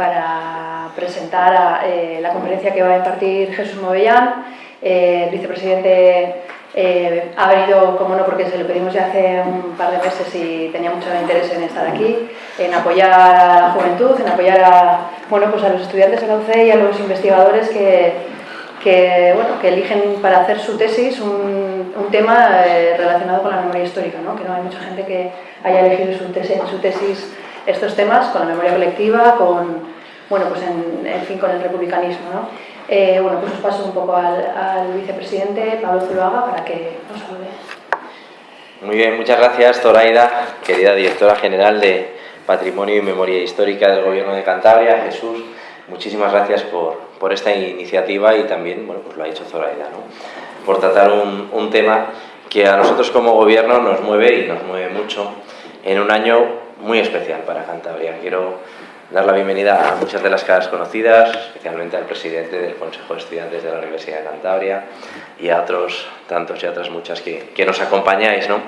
para presentar a, eh, la conferencia que va a impartir Jesús Movellán. Eh, el vicepresidente eh, ha venido, como no, porque se lo pedimos ya hace un par de meses y tenía mucho interés en estar aquí, en apoyar a la juventud, en apoyar a, bueno, pues a los estudiantes de la UCE y a los investigadores que, que, bueno, que eligen para hacer su tesis un, un tema eh, relacionado con la memoria histórica, ¿no? que no hay mucha gente que haya elegido su tesis, su tesis estos temas con la memoria colectiva, con, bueno, pues en, en fin, con el republicanismo. ¿no? Eh, bueno, pues os paso un poco al, al vicepresidente Pablo Zuluaga para que nos salude. Muy bien, muchas gracias Zoraida, querida directora general de Patrimonio y Memoria Histórica del Gobierno de Cantabria, Jesús, muchísimas gracias por, por esta iniciativa y también, bueno, pues lo ha dicho Zoraida, ¿no? por tratar un, un tema que a nosotros como gobierno nos mueve y nos mueve mucho en un año muy especial para Cantabria. Quiero dar la bienvenida a muchas de las caras conocidas, especialmente al presidente del Consejo de Estudiantes de la Universidad de Cantabria y a otros tantos y otras muchas que, que nos acompañáis. ¿no?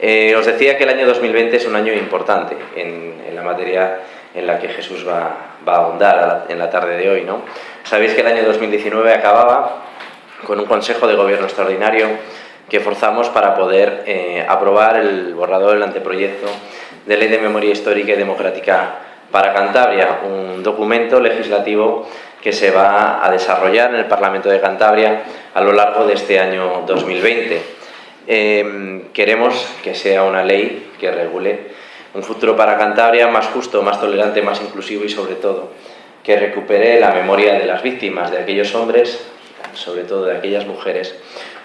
Eh, os decía que el año 2020 es un año importante en, en la materia en la que Jesús va, va a ahondar en la tarde de hoy. ¿no? Sabéis que el año 2019 acababa con un Consejo de Gobierno extraordinario que forzamos para poder eh, aprobar el borrador del anteproyecto de Ley de Memoria Histórica y Democrática para Cantabria, un documento legislativo que se va a desarrollar en el Parlamento de Cantabria a lo largo de este año 2020. Eh, queremos que sea una ley que regule un futuro para Cantabria más justo, más tolerante, más inclusivo y sobre todo que recupere la memoria de las víctimas, de aquellos hombres, sobre todo de aquellas mujeres,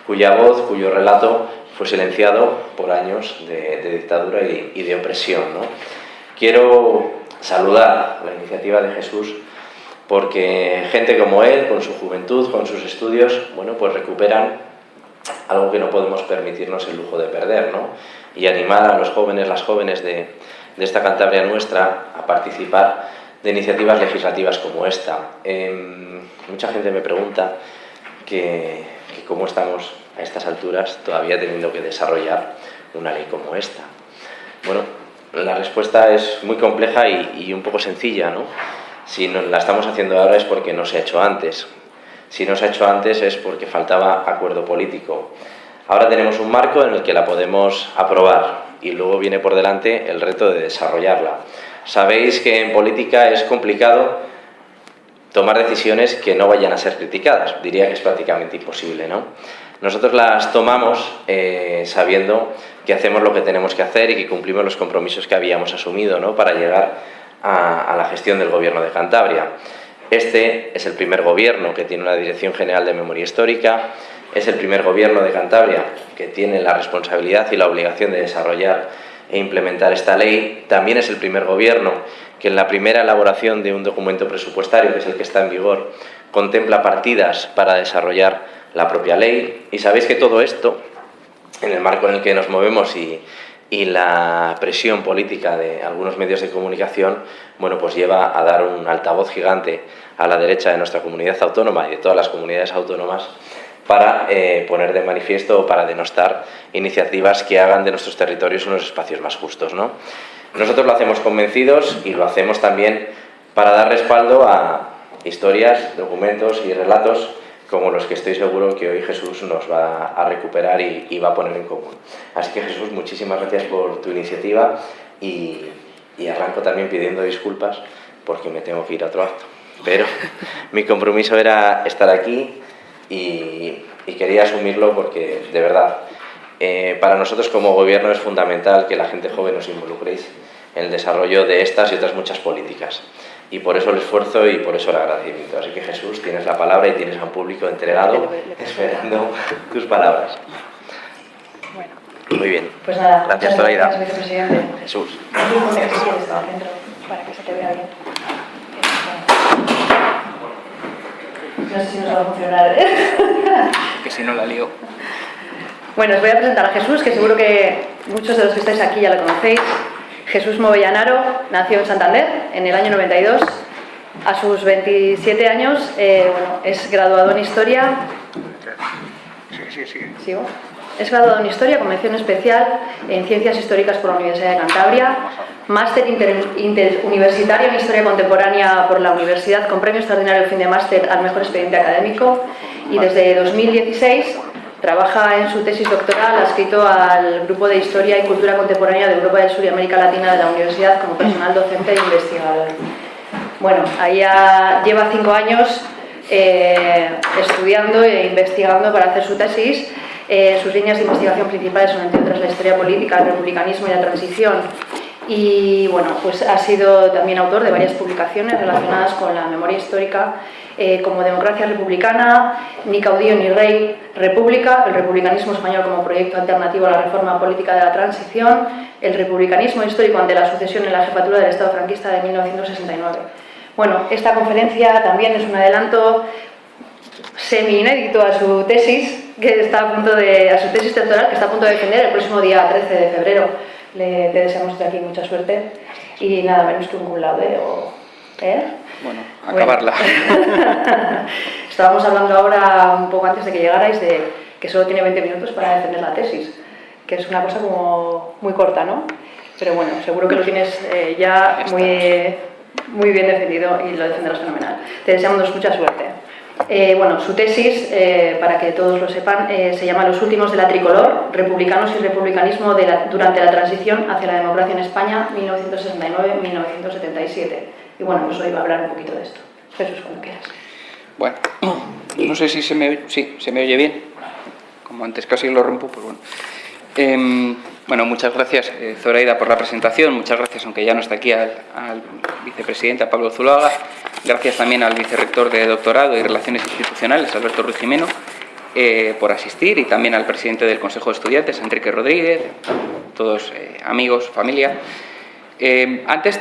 cuya voz, cuyo relato fue silenciado por años de, dictadura y, de opresión. Quiero saludar la iniciativa de Jesús porque gente como él, con su juventud, con sus estudios, bueno, pues recuperan algo que no podemos permitirnos el lujo de perder, ¿no? Y animar a los jóvenes, las jóvenes de, esta Cantabria nuestra a participar de iniciativas legislativas como esta. Eh, mucha gente me pregunta que cómo estamos a estas alturas todavía teniendo que desarrollar una ley como esta. Bueno, la respuesta es muy compleja y, y, un poco sencilla, ¿no? Si no la estamos haciendo ahora es porque no se ha hecho antes. Si no se ha hecho antes es porque faltaba acuerdo político. Ahora tenemos un marco en el que la podemos aprobar y luego viene por delante el reto de desarrollarla. Sabéis que en política es complicado tomar decisiones que no vayan a ser criticadas. Diría que es prácticamente imposible, ¿no? Nosotros las tomamos eh, sabiendo que hacemos lo que tenemos que hacer y que cumplimos los compromisos que habíamos asumido ¿no? para llegar a, a la gestión del Gobierno de Cantabria. Este es el primer gobierno que tiene una Dirección General de Memoria Histórica, es el primer gobierno de Cantabria que tiene la responsabilidad y la obligación de desarrollar e implementar esta ley. También es el primer gobierno que en la primera elaboración de un documento presupuestario, que es el que está en vigor, contempla partidas para desarrollar la propia ley. Y sabéis que todo esto, en el marco en el que nos movemos y, la presión política de algunos medios de comunicación, bueno, pues lleva a dar un altavoz gigante a la derecha de nuestra comunidad autónoma y de todas las comunidades autónomas para eh, poner de manifiesto o para denostar iniciativas que hagan de nuestros territorios unos espacios más justos. ¿no? Nosotros lo hacemos convencidos y lo hacemos también para dar respaldo a historias, documentos y relatos como los que estoy seguro que hoy Jesús nos va a recuperar y, y va a poner en común. Así que Jesús, muchísimas gracias por tu iniciativa y, y arranco también pidiendo disculpas porque me tengo que ir a otro acto. Pero mi compromiso era estar aquí y, y quería asumirlo porque, de verdad, eh, para nosotros como gobierno es fundamental que la gente joven os involucréis en el desarrollo de estas y otras muchas políticas y por eso el esfuerzo y por eso el agradecimiento. Así que Jesús, tienes la palabra y tienes a un público entregado esperando tus palabras. Bueno. Muy bien. Pues nada, gracias, Zoraida. Gracias, vicepresidente. Jesús. Para que se te vea bien. No sé si nos va a funcionar. ¿eh? que si no la lío. Bueno, os voy a presentar a Jesús, que seguro que muchos de los que estáis aquí ya lo conocéis. Jesús Movellanaro nació en Santander en el año 92. A sus 27 años eh, bueno, es graduado en Historia. Sí, sí, sí. ¿Sigo? Es graduado en Historia con mención especial en Ciencias Históricas por la Universidad de Cantabria, máster interuniversitario en Historia Contemporánea por la Universidad con premio extraordinario fin de máster al mejor expediente académico y desde 2016 trabaja en su tesis doctoral adscrito al Grupo de Historia y Cultura Contemporánea de Europa del Sur y América Latina de la Universidad como personal docente e investigador. Bueno, ahí lleva cinco años eh, estudiando e investigando para hacer su tesis. Eh, sus líneas de investigación principales son, entre otras, la historia política, el republicanismo y la transición. Y bueno, pues ha sido también autor de varias publicaciones relacionadas con la memoria histórica, eh, como Democracia Republicana, Ni caudillo ni rey, República, el republicanismo español como proyecto alternativo a la reforma política de la transición, el republicanismo histórico ante la sucesión en la jefatura del Estado franquista de 1969. Bueno, esta conferencia también es un adelanto semi-inédito a su tesis, que está a punto de, a su tesis doctoral, que está a punto de defender el próximo día 13 de febrero. Le, deseamos de aquí mucha suerte y nada menos que un cum O, ¿eh? Bueno, acabarla. Estábamos hablando ahora, un poco antes de que llegarais, de que solo tiene 20 minutos para defender la tesis, que es una cosa como muy corta, ¿no? Pero bueno, seguro que lo tienes eh, ya muy muy bien defendido y lo defenderás fenomenal. Te deseamos mucha suerte. Eh, bueno, su tesis, eh, para que todos lo sepan, eh, se llama Los últimos de la tricolor, republicanos y republicanismo durante la transición hacia la democracia en España, 1969-1977. Y bueno, pues hoy va a hablar un poquito de esto. Jesús, cuando quieras. Bueno, no sé si se me, sí, se me oye bien. Como antes casi lo rompo, pues bueno. Em, bueno, muchas gracias, eh, Zoraida, por la presentación. Muchas gracias, aunque ya no está aquí, al, vicepresidente, a Pablo Zulaga. Gracias también al vicerrector de doctorado y Relaciones Institucionales, Alberto Ruiz Jimeno, eh, por asistir y también al presidente del Consejo de Estudiantes, Enrique Rodríguez, todos eh, amigos, familia. antes,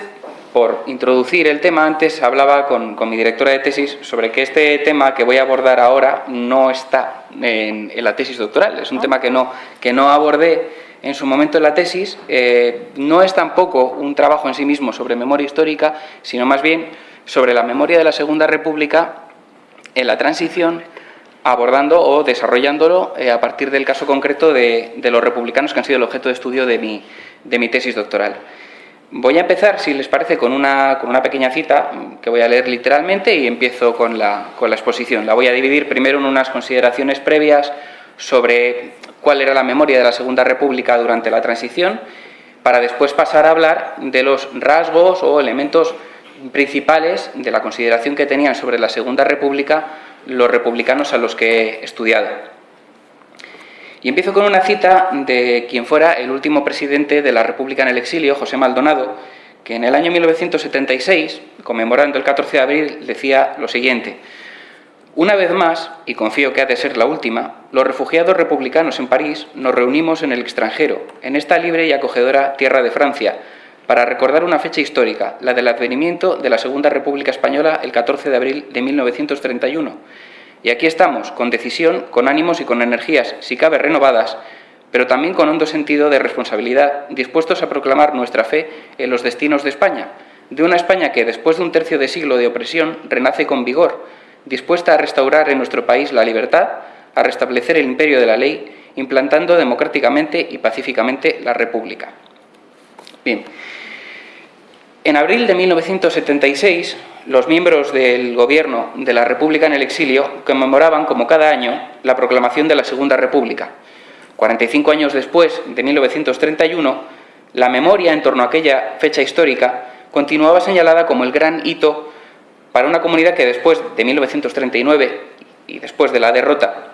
por introducir el tema, antes hablaba con, mi directora de tesis sobre que este tema que voy a abordar ahora no está en, la tesis doctoral. Es un tema que no, que no abordé en su momento en la tesis. Eh, no es tampoco un trabajo en sí mismo sobre memoria histórica, sino más bien sobre la memoria de la Segunda República en la transición, abordando o desarrollándolo eh, a partir del caso concreto de, de, los republicanos que han sido el objeto de estudio de mi, de mi tesis doctoral. Voy a empezar, si les parece, con una, con una pequeña cita que voy a leer literalmente y empiezo con la, con la exposición. La voy a dividir primero en unas consideraciones previas sobre cuál era la memoria de la Segunda República durante la transición, para después pasar a hablar de los rasgos o elementos principales de la consideración que tenían sobre la Segunda República los republicanos a los que he estudiado. Y empiezo con una cita de quien fuera el último presidente de la República en el exilio, José Maldonado, que en el año 1976, conmemorando el 14 de abril, decía lo siguiente. Una vez más, y confío que ha de ser la última, los refugiados republicanos en París nos reunimos en el extranjero, en esta libre y acogedora tierra de Francia, para recordar una fecha histórica, la del advenimiento de la Segunda República Española el 14 de abril de 1931 y aquí estamos, con decisión, con ánimos y con energías, si cabe renovadas, pero también con hondo sentido de responsabilidad, dispuestos a proclamar nuestra fe en los destinos de España, de una España que, después de un tercio de siglo de opresión, renace con vigor, dispuesta a restaurar en nuestro país la libertad, a restablecer el imperio de la ley, implantando democráticamente y pacíficamente la República. Bien, en abril de 1976, los miembros del gobierno de la República en el exilio conmemoraban, como cada año, la proclamación de la Segunda República. 45 años después, de 1931, la memoria en torno a aquella fecha histórica continuaba señalada como el gran hito para una comunidad que después de 1939 y después de la derrota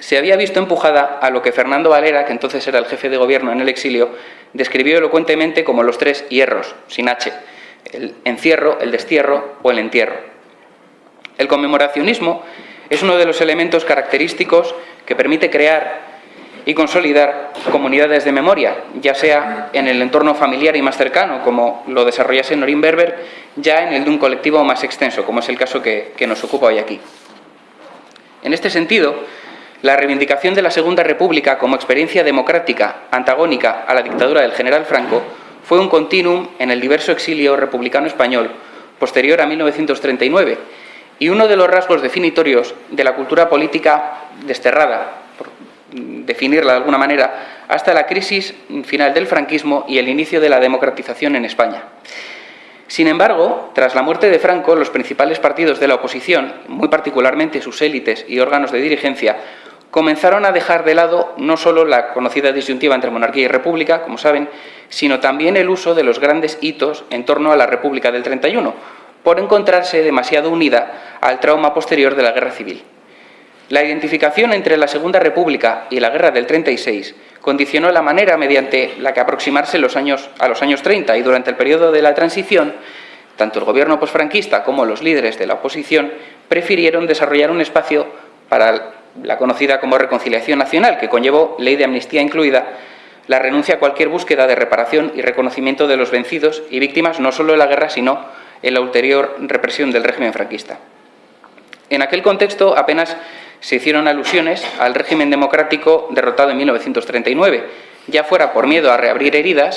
se había visto empujada a lo que Fernando Valera, que entonces era el jefe de gobierno en el exilio, describió elocuentemente como los tres hierros, sin H, el encierro, el destierro o el entierro. El conmemoracionismo es uno de los elementos característicos que permite crear y consolidar comunidades de memoria, ya sea en el entorno familiar y más cercano, como lo desarrollase Norimberber, ya en el de un colectivo más extenso, como es el caso que, que nos ocupa hoy aquí. En este sentido, la reivindicación de la Segunda República como experiencia democrática antagónica a la dictadura del general Franco fue un continuum en el diverso exilio republicano español posterior a 1939 y uno de los rasgos definitorios de la cultura política desterrada, definirla de alguna manera, hasta la crisis final del franquismo y el inicio de la democratización en España. Sin embargo, tras la muerte de Franco, los principales partidos de la oposición, muy particularmente sus élites y órganos de dirigencia, comenzaron a dejar de lado no solo la conocida disyuntiva entre monarquía y república, como saben, sino también el uso de los grandes hitos en torno a la República del 31, por encontrarse demasiado unida al trauma posterior de la Guerra Civil. La identificación entre la Segunda República y la Guerra del 36 condicionó la manera mediante la que aproximarse los años, a los años 30 y durante el periodo de la transición, tanto el gobierno posfranquista como los líderes de la oposición prefirieron desarrollar un espacio para la conocida como reconciliación nacional, que conllevó ley de amnistía incluida, la renuncia a cualquier búsqueda de reparación y reconocimiento de los vencidos y víctimas no solo de la guerra, sino en la ulterior represión del régimen franquista. En aquel contexto apenas se hicieron alusiones al régimen democrático derrotado en 1939, ya fuera por miedo a reabrir heridas,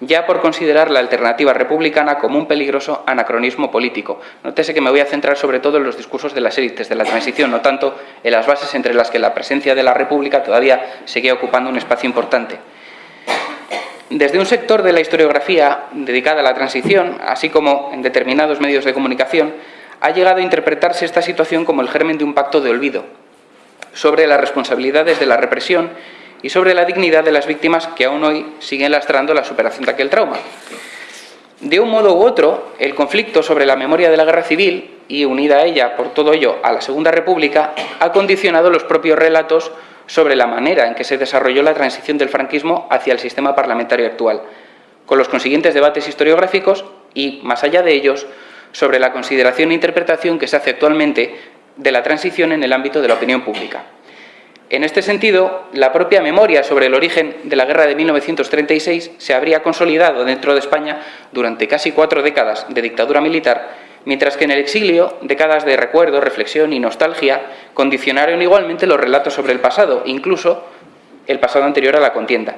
ya por considerar la alternativa republicana como un peligroso anacronismo político. Nótese que me voy a centrar sobre todo en los discursos de las élites de la transición, no tanto en las bases entre las que la presencia de la República todavía seguía ocupando un espacio importante. Desde un sector de la historiografía dedicada a la transición, así como en determinados medios de comunicación, ha llegado a interpretarse esta situación como el germen de un pacto de olvido sobre las responsabilidades de la represión y sobre la dignidad de las víctimas que aún hoy siguen lastrando la superación de aquel trauma. De un modo u otro, el conflicto sobre la memoria de la guerra civil y unida a ella, por todo ello, a la Segunda República, ha condicionado los propios relatos sobre la manera en que se desarrolló la transición del franquismo hacia el sistema parlamentario actual, con los consiguientes debates historiográficos y, más allá de ellos, sobre la consideración e interpretación que se hace actualmente de la transición en el ámbito de la opinión pública. En este sentido, la propia memoria sobre el origen de la guerra de 1936 se habría consolidado dentro de España durante casi cuatro décadas de dictadura militar, mientras que en el exilio décadas de recuerdo, reflexión y nostalgia condicionaron igualmente los relatos sobre el pasado, incluso el pasado anterior a la contienda.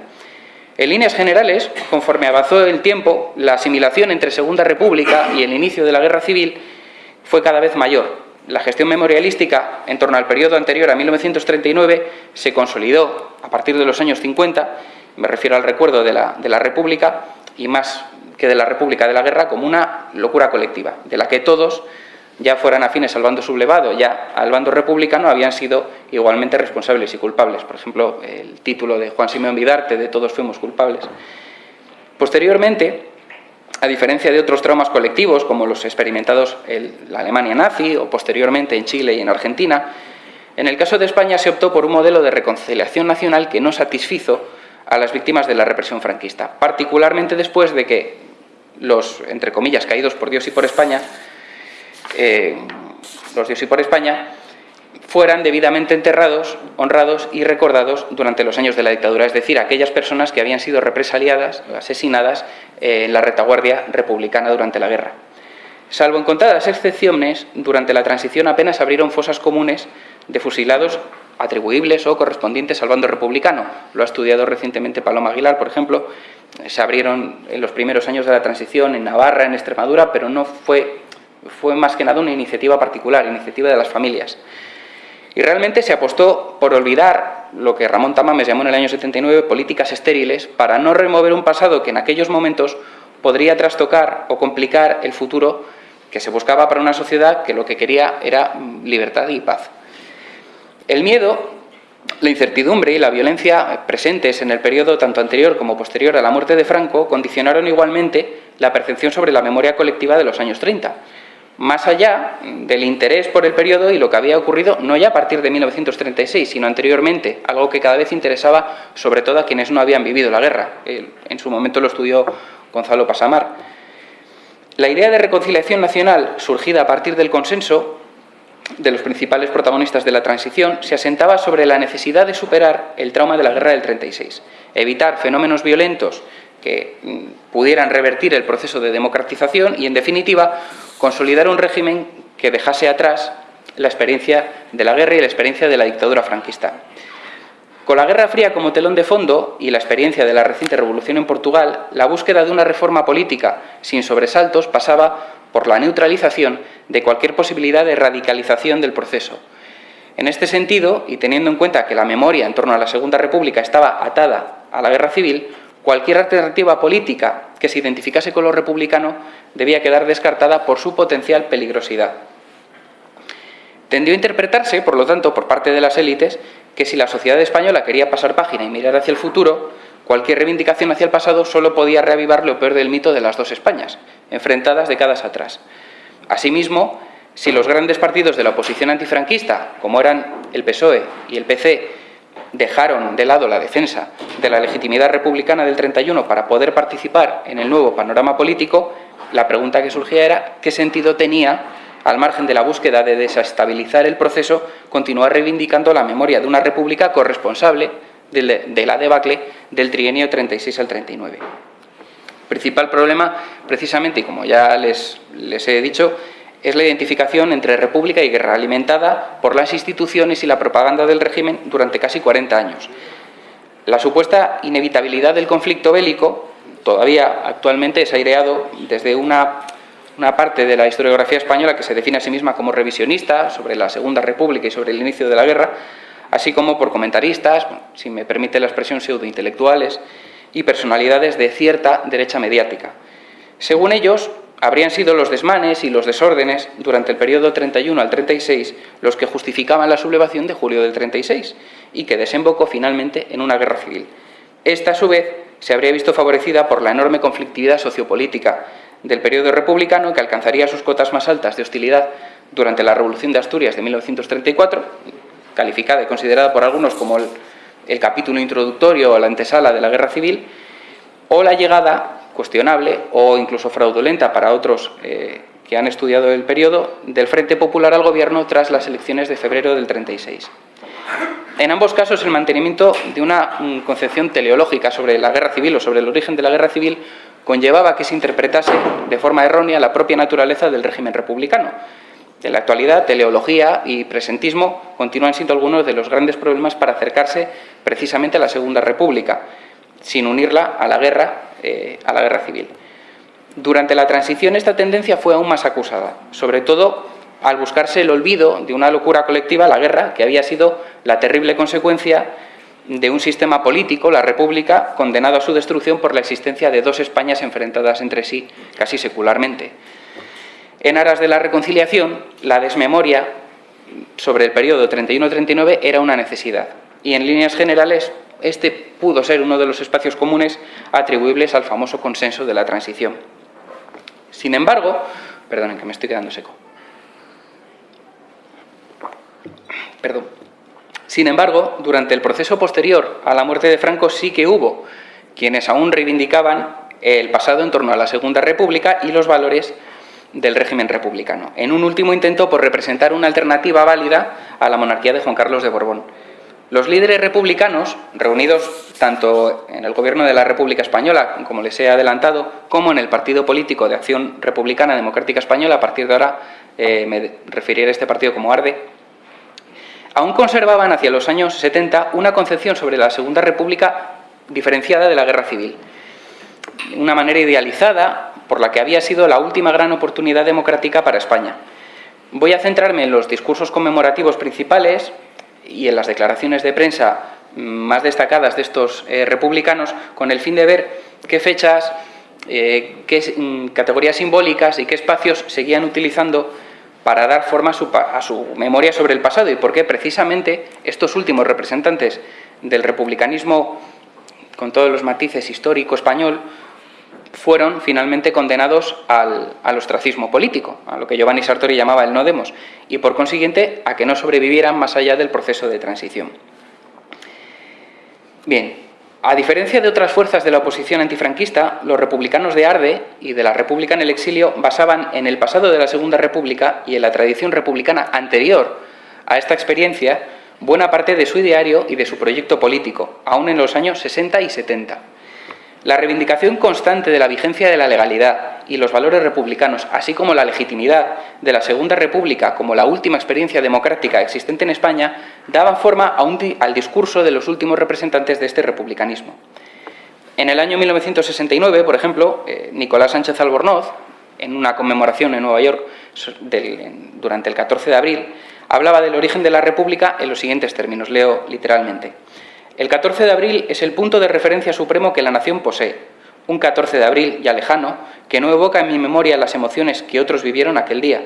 En líneas generales, conforme avanzó el tiempo, la asimilación entre Segunda República y el inicio de la Guerra Civil fue cada vez mayor. La gestión memorialística en torno al periodo anterior a 1939 se consolidó a partir de los años 50, me refiero al recuerdo de la, República, y más que de la República de la Guerra, como una locura colectiva, de la que todos ya fueran afines al bando sublevado, ya al bando republicano, habían sido igualmente responsables y culpables. Por ejemplo, el título de Juan Simeón Vidarte, de Todos fuimos culpables. Posteriormente, a diferencia de otros traumas colectivos, como los experimentados en la Alemania nazi o posteriormente en Chile y en Argentina, en el caso de España se optó por un modelo de reconciliación nacional que no satisfizo a las víctimas de la represión franquista, particularmente después de que los, entre comillas, caídos por Dios y por España, eh, los Dios y por España, fueran debidamente enterrados, honrados y recordados durante los años de la dictadura, es decir, aquellas personas que habían sido represaliadas, asesinadas eh, en la retaguardia republicana durante la guerra. Salvo en contadas excepciones, durante la transición apenas abrieron fosas comunes de fusilados atribuibles o correspondientes al bando republicano. Lo ha estudiado recientemente Paloma Aguilar, por ejemplo. Se abrieron en los primeros años de la transición en Navarra, en Extremadura, pero no fue fue más que nada una iniciativa particular, iniciativa de las familias. Y realmente se apostó por olvidar lo que Ramón Tamames llamó en el año 79 políticas estériles para no remover un pasado que en aquellos momentos podría trastocar o complicar el futuro que se buscaba para una sociedad que lo que quería era libertad y paz. El miedo, la incertidumbre y la violencia presentes en el periodo tanto anterior como posterior a la muerte de Franco condicionaron igualmente la percepción sobre la memoria colectiva de los años 30 más allá del interés por el periodo y lo que había ocurrido no ya a partir de 1936, sino anteriormente, algo que cada vez interesaba sobre todo a quienes no habían vivido la guerra. En su momento lo estudió Gonzalo Pasamar. La idea de reconciliación nacional, surgida a partir del consenso de los principales protagonistas de la transición, se asentaba sobre la necesidad de superar el trauma de la guerra del 36, evitar fenómenos violentos que mm, pudieran revertir el proceso de democratización y, en definitiva, consolidar un régimen que dejase atrás la experiencia de la guerra y la experiencia de la dictadura franquista. Con la Guerra Fría como telón de fondo y la experiencia de la reciente revolución en Portugal, la búsqueda de una reforma política sin sobresaltos pasaba por la neutralización de cualquier posibilidad de radicalización del proceso. En este sentido, y teniendo en cuenta que la memoria en torno a la Segunda República estaba atada a la guerra civil, cualquier alternativa política que se identificase con lo republicano debía quedar descartada por su potencial peligrosidad. Tendió a interpretarse, por lo tanto, por parte de las élites, que si la sociedad española quería pasar página y mirar hacia el futuro, cualquier reivindicación hacia el pasado solo podía reavivar lo peor del mito de las dos Españas, enfrentadas décadas atrás. Asimismo, si los grandes partidos de la oposición antifranquista, como eran el PSOE y el PC, dejaron de lado la defensa de la legitimidad republicana del 31 para poder participar en el nuevo panorama político, la pregunta que surgía era qué sentido tenía, al margen de la búsqueda de desestabilizar el proceso, continuar reivindicando la memoria de una república corresponsable de la debacle del trienio 36 al 39. Principal problema, precisamente, y como ya les, les he dicho, es la identificación entre república y guerra, alimentada por las instituciones y la propaganda del régimen durante casi 40 años. La supuesta inevitabilidad del conflicto bélico todavía actualmente es aireado desde una, parte de la historiografía española que se define a sí misma como revisionista sobre la Segunda República y sobre el inicio de la guerra, así como por comentaristas, si me permite la expresión pseudointelectuales, y personalidades de cierta derecha mediática. Según ellos, habrían sido los desmanes y los desórdenes durante el periodo 31 al 36 los que justificaban la sublevación de julio del 36 y que desembocó finalmente en una guerra civil. Esta, a su vez, se habría visto favorecida por la enorme conflictividad sociopolítica del periodo republicano que alcanzaría sus cotas más altas de hostilidad durante la Revolución de Asturias de 1934, calificada y considerada por algunos como el, el capítulo introductorio o la antesala de la guerra civil, o la llegada cuestionable o incluso fraudulenta para otros eh, que han estudiado el periodo del Frente Popular al Gobierno tras las elecciones de febrero del 36. En ambos casos, el mantenimiento de una mm, concepción teleológica sobre la guerra civil o sobre el origen de la guerra civil conllevaba que se interpretase de forma errónea la propia naturaleza del régimen republicano. En la actualidad, teleología y presentismo continúan siendo algunos de los grandes problemas para acercarse precisamente a la Segunda República, sin unirla a la guerra eh, a la guerra civil. Durante la transición esta tendencia fue aún más acusada, sobre todo al buscarse el olvido de una locura colectiva, la guerra, que había sido la terrible consecuencia de un sistema político, la República, condenado a su destrucción por la existencia de dos Españas enfrentadas entre sí casi secularmente. En aras de la reconciliación, la desmemoria sobre el periodo 31-39 era una necesidad y en líneas generales este pudo ser uno de los espacios comunes atribuibles al famoso consenso de la transición. Sin embargo, perdonen que me estoy quedando seco. Perdón. Sin embargo, durante el proceso posterior a la muerte de Franco sí que hubo quienes aún reivindicaban el pasado en torno a la Segunda República y los valores del régimen republicano, en un último intento por representar una alternativa válida a la monarquía de Juan Carlos de Borbón. Los líderes republicanos, reunidos tanto en el Gobierno de la República Española, como les he adelantado, como en el Partido Político de Acción Republicana Democrática Española, a partir de ahora eh, me referiré a este partido como ARDE, aún conservaban hacia los años 70 una concepción sobre la Segunda República diferenciada de la Guerra Civil. Una manera idealizada por la que había sido la última gran oportunidad democrática para España. Voy a centrarme en los discursos conmemorativos principales, y en las declaraciones de prensa más destacadas de estos eh, republicanos con el fin de ver qué fechas, eh, qué mm, categorías simbólicas y qué espacios seguían utilizando para dar forma a su, a su, memoria sobre el pasado y por qué precisamente estos últimos representantes del republicanismo con todos los matices histórico español fueron finalmente condenados al, ostracismo político, a lo que Giovanni Sartori llamaba el no demos, y por consiguiente a que no sobrevivieran más allá del proceso de transición. Bien, a diferencia de otras fuerzas de la oposición antifranquista, los republicanos de Arde y de la República en el exilio basaban en el pasado de la Segunda República y en la tradición republicana anterior a esta experiencia buena parte de su ideario y de su proyecto político, aún en los años 60 y 70. La reivindicación constante de la vigencia de la legalidad y los valores republicanos, así como la legitimidad de la Segunda República como la última experiencia democrática existente en España, daban forma al discurso de los últimos representantes de este republicanismo. En el año 1969, por ejemplo, eh, Nicolás Sánchez Albornoz, en una conmemoración en Nueva York durante el 14 de abril, hablaba del origen de la República en los siguientes términos, leo literalmente. El 14 de abril es el punto de referencia supremo que la nación posee, un 14 de abril ya lejano, que no evoca en mi memoria las emociones que otros vivieron aquel día.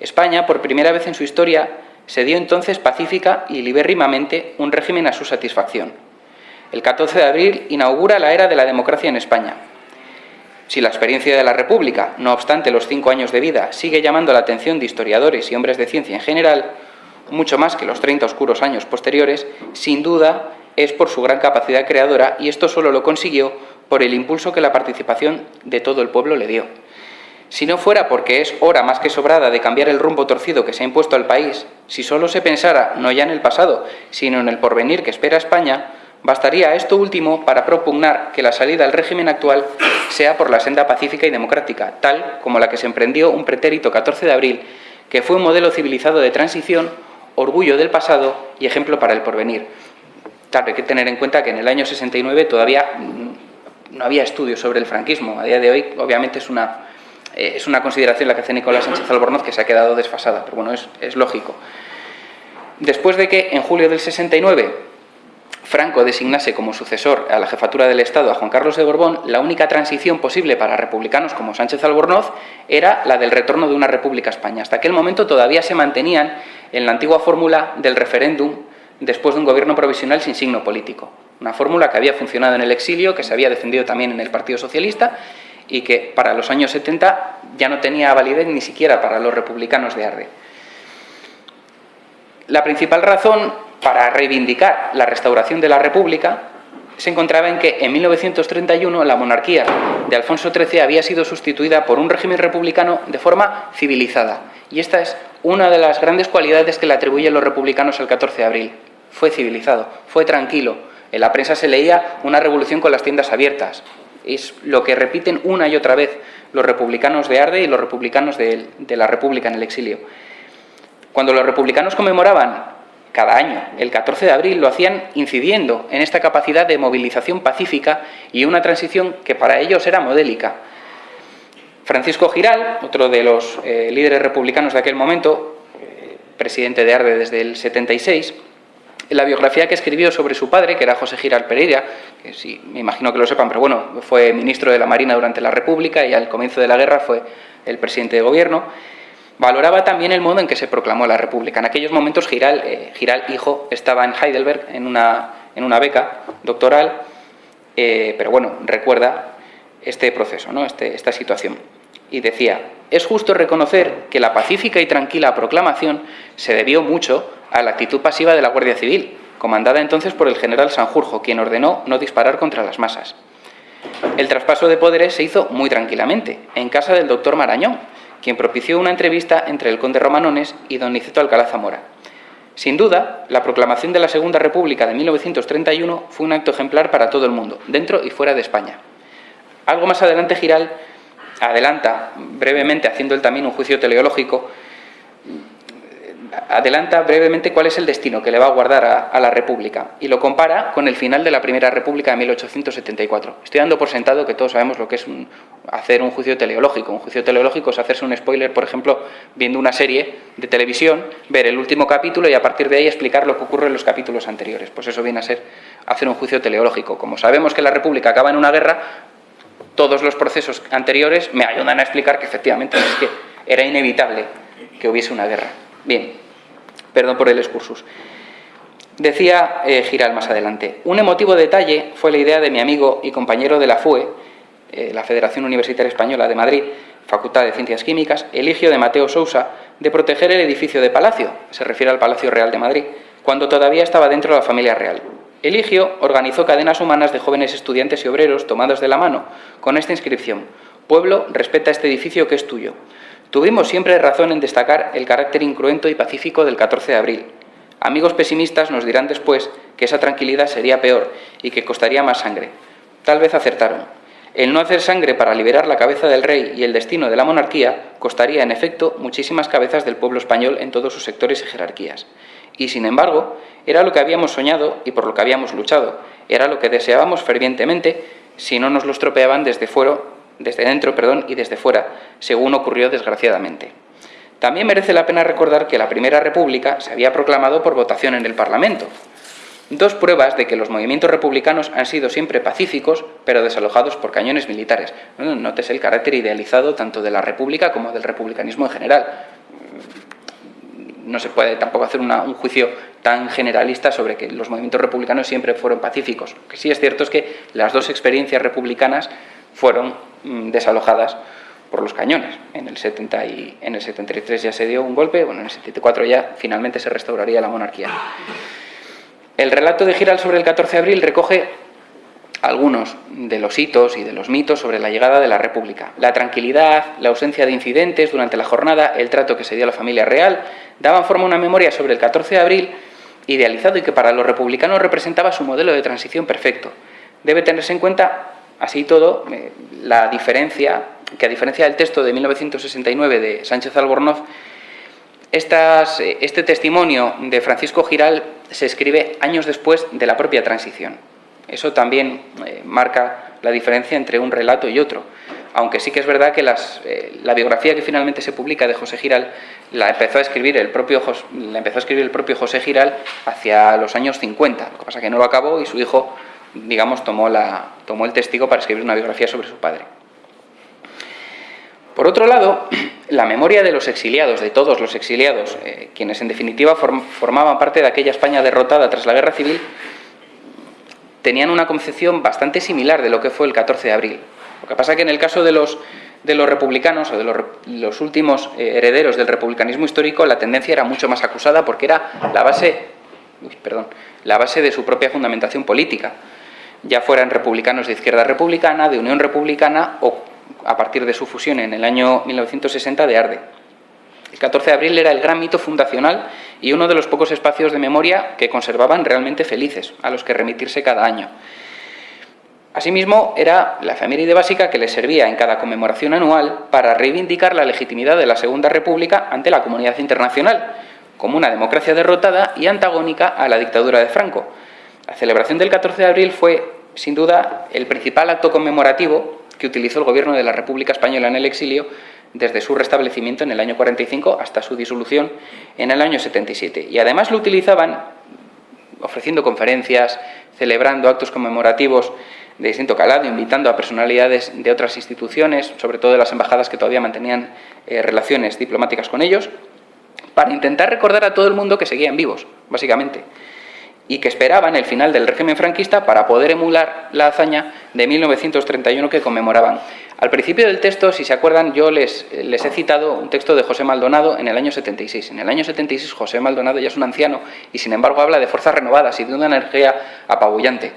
España, por primera vez en su historia, se dio entonces pacífica y libérrimamente un régimen a su satisfacción. El 14 de abril inaugura la era de la democracia en España. Si la experiencia de la República, no obstante los cinco años de vida, sigue llamando la atención de historiadores y hombres de ciencia en general, mucho más que los 30 oscuros años posteriores, sin duda es por su gran capacidad creadora y esto solo lo consiguió por el impulso que la participación de todo el pueblo le dio. Si no fuera porque es hora más que sobrada de cambiar el rumbo torcido que se ha impuesto al país, si solo se pensara no ya en el pasado, sino en el porvenir que espera España, bastaría esto último para propugnar que la salida al régimen actual sea por la senda pacífica y democrática, tal como la que se emprendió un pretérito 14 de abril, que fue un modelo civilizado de transición, orgullo del pasado y ejemplo para el porvenir. Claro, hay que tener en cuenta que en el año 69 todavía no había estudios sobre el franquismo. A día de hoy, obviamente, es una, eh, es una consideración la que hace Nicolás Sánchez Albornoz que se ha quedado desfasada, pero bueno, es, es lógico. Después de que en julio del 69 Franco designase como sucesor a la jefatura del Estado a Juan Carlos de Borbón, la única transición posible para republicanos como Sánchez Albornoz era la del retorno de una república a España. Hasta aquel momento todavía se mantenían en la antigua fórmula del referéndum después de un gobierno provisional sin signo político. Una fórmula que había funcionado en el exilio, que se había defendido también en el Partido Socialista y que para los años 70 ya no tenía validez ni siquiera para los republicanos de Arde. La principal razón para reivindicar la restauración de la República se encontraba en que en 1931 la monarquía de Alfonso XIII había sido sustituida por un régimen republicano de forma civilizada. Y esta es una de las grandes cualidades que le atribuyen los republicanos al 14 de abril. Fue civilizado, fue tranquilo, en la prensa se leía una revolución con las tiendas abiertas. Es lo que repiten una y otra vez los republicanos de Arde y los republicanos de, la República en el exilio. Cuando los republicanos conmemoraban cada año el 14 de abril, lo hacían incidiendo en esta capacidad de movilización pacífica y una transición que para ellos era modélica. Francisco Giral, otro de los eh, líderes republicanos de aquel momento, eh, presidente de Arde desde el 76, la biografía que escribió sobre su padre, que era José Giral Pereira, que sí, me imagino que lo sepan, pero bueno, fue ministro de la Marina durante la República y al comienzo de la guerra fue el presidente de gobierno, valoraba también el modo en que se proclamó la República. En aquellos momentos Giral, eh, Giral hijo, estaba en Heidelberg en una, en una beca doctoral, eh, pero bueno, recuerda este proceso, ¿no? este, esta situación. Y decía, es justo reconocer que la pacífica y tranquila proclamación se debió mucho a la actitud pasiva de la Guardia Civil, comandada entonces por el general Sanjurjo, quien ordenó no disparar contra las masas. El traspaso de poderes se hizo muy tranquilamente, en casa del doctor Marañón, quien propició una entrevista entre el conde Romanones y don Niceto Alcalá Zamora. Sin duda, la proclamación de la Segunda República de 1931 fue un acto ejemplar para todo el mundo, dentro y fuera de España. Algo más adelante Giral adelanta brevemente, haciendo él también un juicio teleológico, adelanta brevemente cuál es el destino que le va a guardar a, la República y lo compara con el final de la Primera República de 1874. Estoy dando por sentado que todos sabemos lo que es hacer un juicio teleológico. Un juicio teleológico es hacerse un spoiler, por ejemplo, viendo una serie de televisión, ver el último capítulo y a partir de ahí explicar lo que ocurre en los capítulos anteriores. Pues eso viene a ser hacer un juicio teleológico. Como sabemos que la República acaba en una guerra, todos los procesos anteriores me ayudan a explicar que efectivamente es que era inevitable que hubiese una guerra. Bien, perdón por el excursus. Decía eh, Giral más adelante, un emotivo detalle fue la idea de mi amigo y compañero de la FUE, eh, la Federación Universitaria Española de Madrid, Facultad de Ciencias Químicas, Eligio de Mateo Sousa, de proteger el edificio de Palacio, se refiere al Palacio Real de Madrid, cuando todavía estaba dentro de la familia real. Eligio organizó cadenas humanas de jóvenes estudiantes y obreros tomados de la mano, con esta inscripción, Pueblo, respeta este edificio que es tuyo. Tuvimos siempre razón en destacar el carácter incruento y pacífico del 14 de abril. Amigos pesimistas nos dirán después que esa tranquilidad sería peor y que costaría más sangre. Tal vez acertaron. El no hacer sangre para liberar la cabeza del rey y el destino de la monarquía costaría, en efecto, muchísimas cabezas del pueblo español en todos sus sectores y jerarquías. Y, sin embargo, era lo que habíamos soñado y por lo que habíamos luchado. Era lo que deseábamos fervientemente si no nos lo estropeaban desde fuera desde dentro perdón, y desde fuera, según ocurrió desgraciadamente. También merece la pena recordar que la Primera República se había proclamado por votación en el Parlamento, Dos pruebas de que los movimientos republicanos han sido siempre pacíficos, pero desalojados por cañones militares. Notes el carácter idealizado tanto de la República como del republicanismo en general. No se puede tampoco hacer un juicio tan generalista sobre que los movimientos republicanos siempre fueron pacíficos. Lo que sí es cierto es que las dos experiencias republicanas fueron mm, desalojadas por los cañones. En el, 70 y, el 73 ya se dio un golpe, bueno, en el 74 ya finalmente se restauraría la monarquía. El relato de Giral sobre el 14 de abril recoge algunos de los hitos y de los mitos sobre la llegada de la República. La tranquilidad, la ausencia de incidentes durante la jornada, el trato que se dio a la familia real, daban forma a una memoria sobre el 14 de abril idealizado y que para los republicanos representaba su modelo de transición perfecto. Debe tenerse en cuenta, así todo, la diferencia, que a diferencia del texto de 1969 de Sánchez Albornoz, eh, este testimonio de Francisco Giral se escribe años después de la propia transición. Eso también eh, marca la diferencia entre un relato y otro. Aunque sí que es verdad que eh, la biografía que finalmente se publica de José Giral la empezó, a escribir el propio, la empezó a escribir el propio José Giral hacia los años 50. Lo que pasa es que no lo acabó y su hijo, digamos, tomó, la, tomó el testigo para escribir una biografía sobre su padre. Por otro lado, la memoria de los exiliados, de todos los exiliados, eh, quienes en definitiva formaban parte de aquella España derrotada tras la Guerra Civil, tenían una concepción bastante similar de lo que fue el 14 de abril. Lo que pasa es que en el caso de los, de los republicanos o de los, últimos eh, herederos del republicanismo histórico, la tendencia era mucho más acusada porque era la base, perdón, la base de su propia fundamentación política, ya fueran republicanos de izquierda republicana, de unión republicana o a partir de su fusión en el año 1960 de Arde. El 14 de abril era el gran mito fundacional y uno de los pocos espacios de memoria que conservaban realmente felices, a los que remitirse cada año. Asimismo, era la efeméride básica que les servía en cada conmemoración anual para reivindicar la legitimidad de la Segunda República ante la comunidad internacional, como una democracia derrotada y antagónica a la dictadura de Franco. La celebración del 14 de abril fue, sin duda, el principal acto conmemorativo que utilizó el gobierno de la República Española en el exilio desde su restablecimiento en el año 45 hasta su disolución en el año 77. Y además lo utilizaban ofreciendo conferencias, celebrando actos conmemorativos de distinto calado, invitando a personalidades de otras instituciones, sobre todo de las embajadas que todavía mantenían eh, relaciones diplomáticas con ellos, para intentar recordar a todo el mundo que seguían vivos, básicamente y que esperaban el final del régimen franquista para poder emular la hazaña de 1931 que conmemoraban. Al principio del texto, si se acuerdan, yo les, les he citado un texto de José Maldonado en el año 76. En el año 76 José Maldonado ya es un anciano y sin embargo habla de fuerzas renovadas y de una energía apabullante.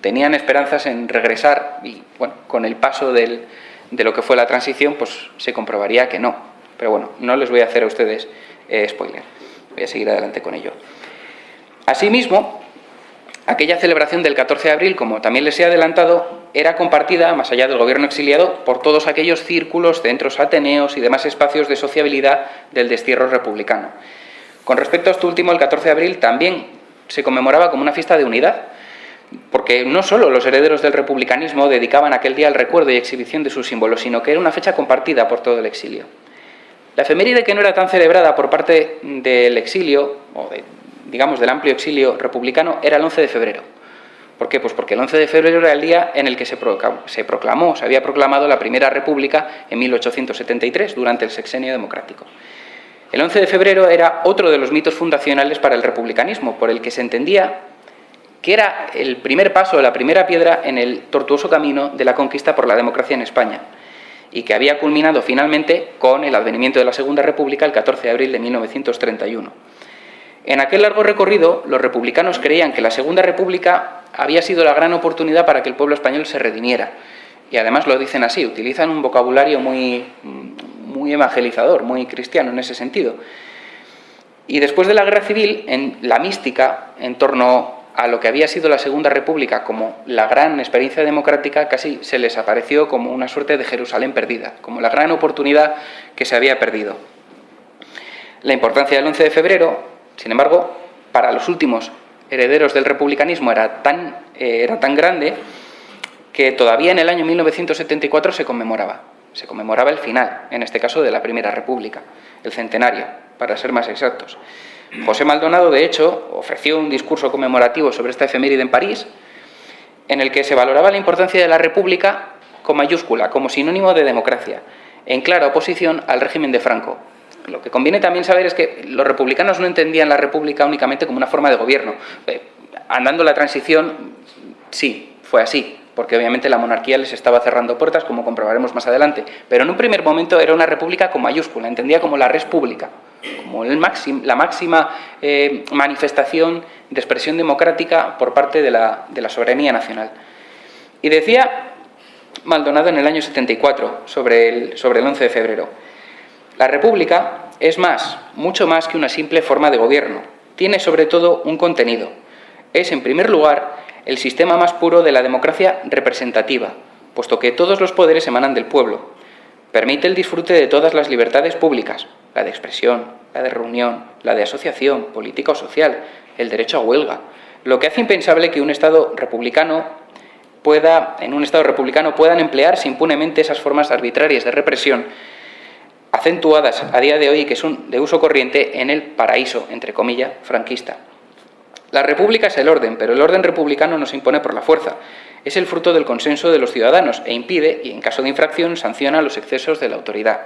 Tenían esperanzas en regresar y bueno, con el paso de lo que fue la transición pues se comprobaría que no. Pero bueno, no les voy a hacer a ustedes eh, spoiler. Voy a seguir adelante con ello. Asimismo, aquella celebración del 14 de abril, como también les he adelantado, era compartida, más allá del gobierno exiliado, por todos aquellos círculos, centros ateneos y demás espacios de sociabilidad del destierro republicano. Con respecto a este último, el 14 de abril también se conmemoraba como una fiesta de unidad, porque no solo los herederos del republicanismo dedicaban aquel día al recuerdo y exhibición de sus símbolos, sino que era una fecha compartida por todo el exilio. La efeméride que no era tan celebrada por parte del exilio, o de, digamos, del amplio exilio republicano era el 11 de febrero. ¿Por qué? Pues porque el 11 de febrero era el día en el que se proclamó, se había proclamado la Primera República en 1873, durante el sexenio democrático. El 11 de febrero era otro de los mitos fundacionales para el republicanismo, por el que se entendía que era el primer paso, la primera piedra en el tortuoso camino de la conquista por la democracia en España, y que había culminado finalmente con el advenimiento de la Segunda República el 14 de abril de 1931. En aquel largo recorrido, los republicanos creían que la Segunda República había sido la gran oportunidad para que el pueblo español se redimiera. Y además lo dicen así, utilizan un vocabulario muy, muy evangelizador, muy cristiano en ese sentido. Y después de la Guerra Civil, en la mística en torno a lo que había sido la Segunda República como la gran experiencia democrática, casi se les apareció como una suerte de Jerusalén perdida, como la gran oportunidad que se había perdido. La importancia del 11 de febrero sin embargo, para los últimos herederos del republicanismo era tan, eh, era tan grande que todavía en el año 1974 se conmemoraba. se conmemoraba el final, en este caso de la Primera República, el centenario, para ser más exactos. José Maldonado, de hecho, ofreció un discurso conmemorativo sobre esta efeméride en París, en el que se valoraba la importancia de la República con mayúscula, como sinónimo de democracia, en clara oposición al régimen de Franco. Lo que conviene también saber es que los republicanos no entendían la República únicamente como una forma de gobierno. Eh, andando la transición, sí, fue así, porque obviamente la monarquía les estaba cerrando puertas, como comprobaremos más adelante, pero en un primer momento era una república con mayúscula, entendía como la res pública, como el la máxima eh, manifestación de expresión democrática por parte de la, soberanía nacional. Y decía Maldonado en el año 74, sobre el, sobre el 11 de febrero, la república es más, mucho más que una simple forma de gobierno, tiene sobre todo un contenido. Es, en primer lugar, el sistema más puro de la democracia representativa, puesto que todos los poderes emanan del pueblo. Permite el disfrute de todas las libertades públicas, la de expresión, la de reunión, la de asociación, política o social, el derecho a huelga, lo que hace impensable que un Estado republicano pueda, en un Estado republicano puedan emplearse impunemente esas formas arbitrarias de represión acentuadas a día de hoy y que son de uso corriente en el paraíso, entre comillas, franquista. La república es el orden, pero el orden republicano no se impone por la fuerza. Es el fruto del consenso de los ciudadanos e impide, y en caso de infracción, sanciona los excesos de la autoridad.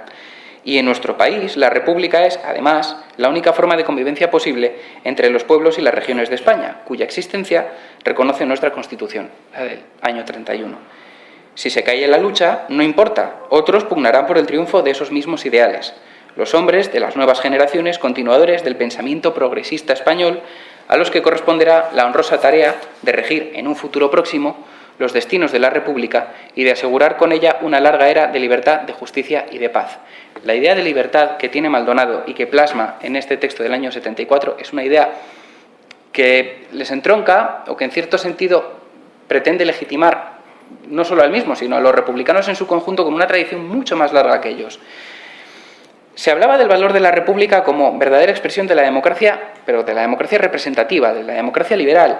Y en nuestro país, la república es, además, la única forma de convivencia posible entre los pueblos y las regiones de España, cuya existencia reconoce nuestra Constitución, la del año 31. Si se cae en la lucha, no importa, otros pugnarán por el triunfo de esos mismos ideales. Los hombres de las nuevas generaciones, continuadores del pensamiento progresista español, a los que corresponderá la honrosa tarea de regir en un futuro próximo los destinos de la República y de asegurar con ella una larga era de libertad, de justicia y de paz. La idea de libertad que tiene Maldonado y que plasma en este texto del año 74 es una idea que les entronca o que en cierto sentido pretende legitimar no solo al mismo, sino a los republicanos en su conjunto con una tradición mucho más larga que ellos. Se hablaba del valor de la República como verdadera expresión de la democracia, pero de la democracia representativa, de la democracia liberal.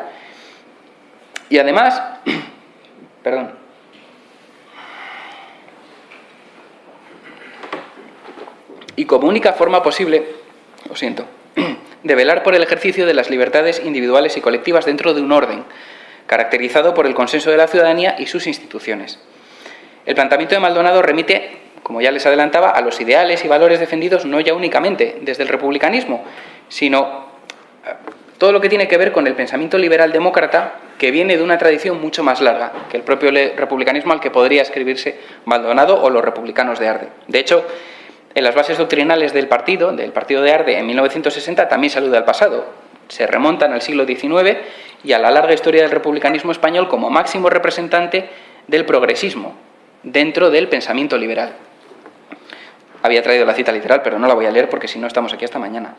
Y además, perdón, y como única forma posible, lo siento, de velar por el ejercicio de las libertades individuales y colectivas dentro de un orden, caracterizado por el consenso de la ciudadanía y sus instituciones. El planteamiento de Maldonado remite como ya les adelantaba, a los ideales y valores defendidos no ya únicamente desde el republicanismo, sino eh, todo lo que tiene que ver con el pensamiento liberal demócrata que viene de una tradición mucho más larga que el propio republicanismo al que podría escribirse Maldonado o los republicanos de Arde. De hecho, en las bases doctrinales del partido, del partido de Arde en 1960, también se alude al pasado. Se remontan al siglo XIX y a la larga historia del republicanismo español como máximo representante del progresismo dentro del pensamiento liberal. Había traído la cita literal, pero no la voy a leer porque si no estamos aquí hasta mañana.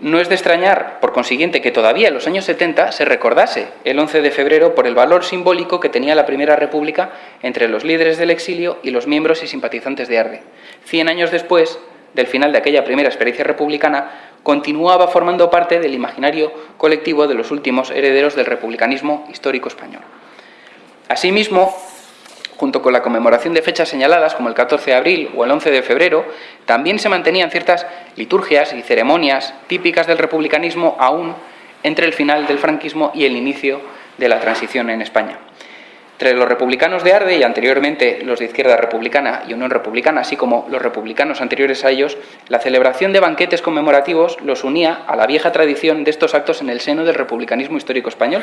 No es de extrañar, por consiguiente, que todavía en los años 70 se recordase el 11 de febrero por el valor simbólico que tenía la Primera República entre los líderes del exilio y los miembros y simpatizantes de Arde. Cien años después del final de aquella primera experiencia republicana, continuaba formando parte del imaginario colectivo de los últimos herederos del republicanismo histórico español. Asimismo, junto con la conmemoración de fechas señaladas como el 14 de abril o el 11 de febrero, también se mantenían ciertas liturgias y ceremonias típicas del republicanismo aún entre el final del franquismo y el inicio de la transición en España. Entre los republicanos de Arde y anteriormente los de Izquierda Republicana y Unión Republicana, así como los republicanos anteriores a ellos, la celebración de banquetes conmemorativos los unía a la vieja tradición de estos actos en el seno del republicanismo histórico español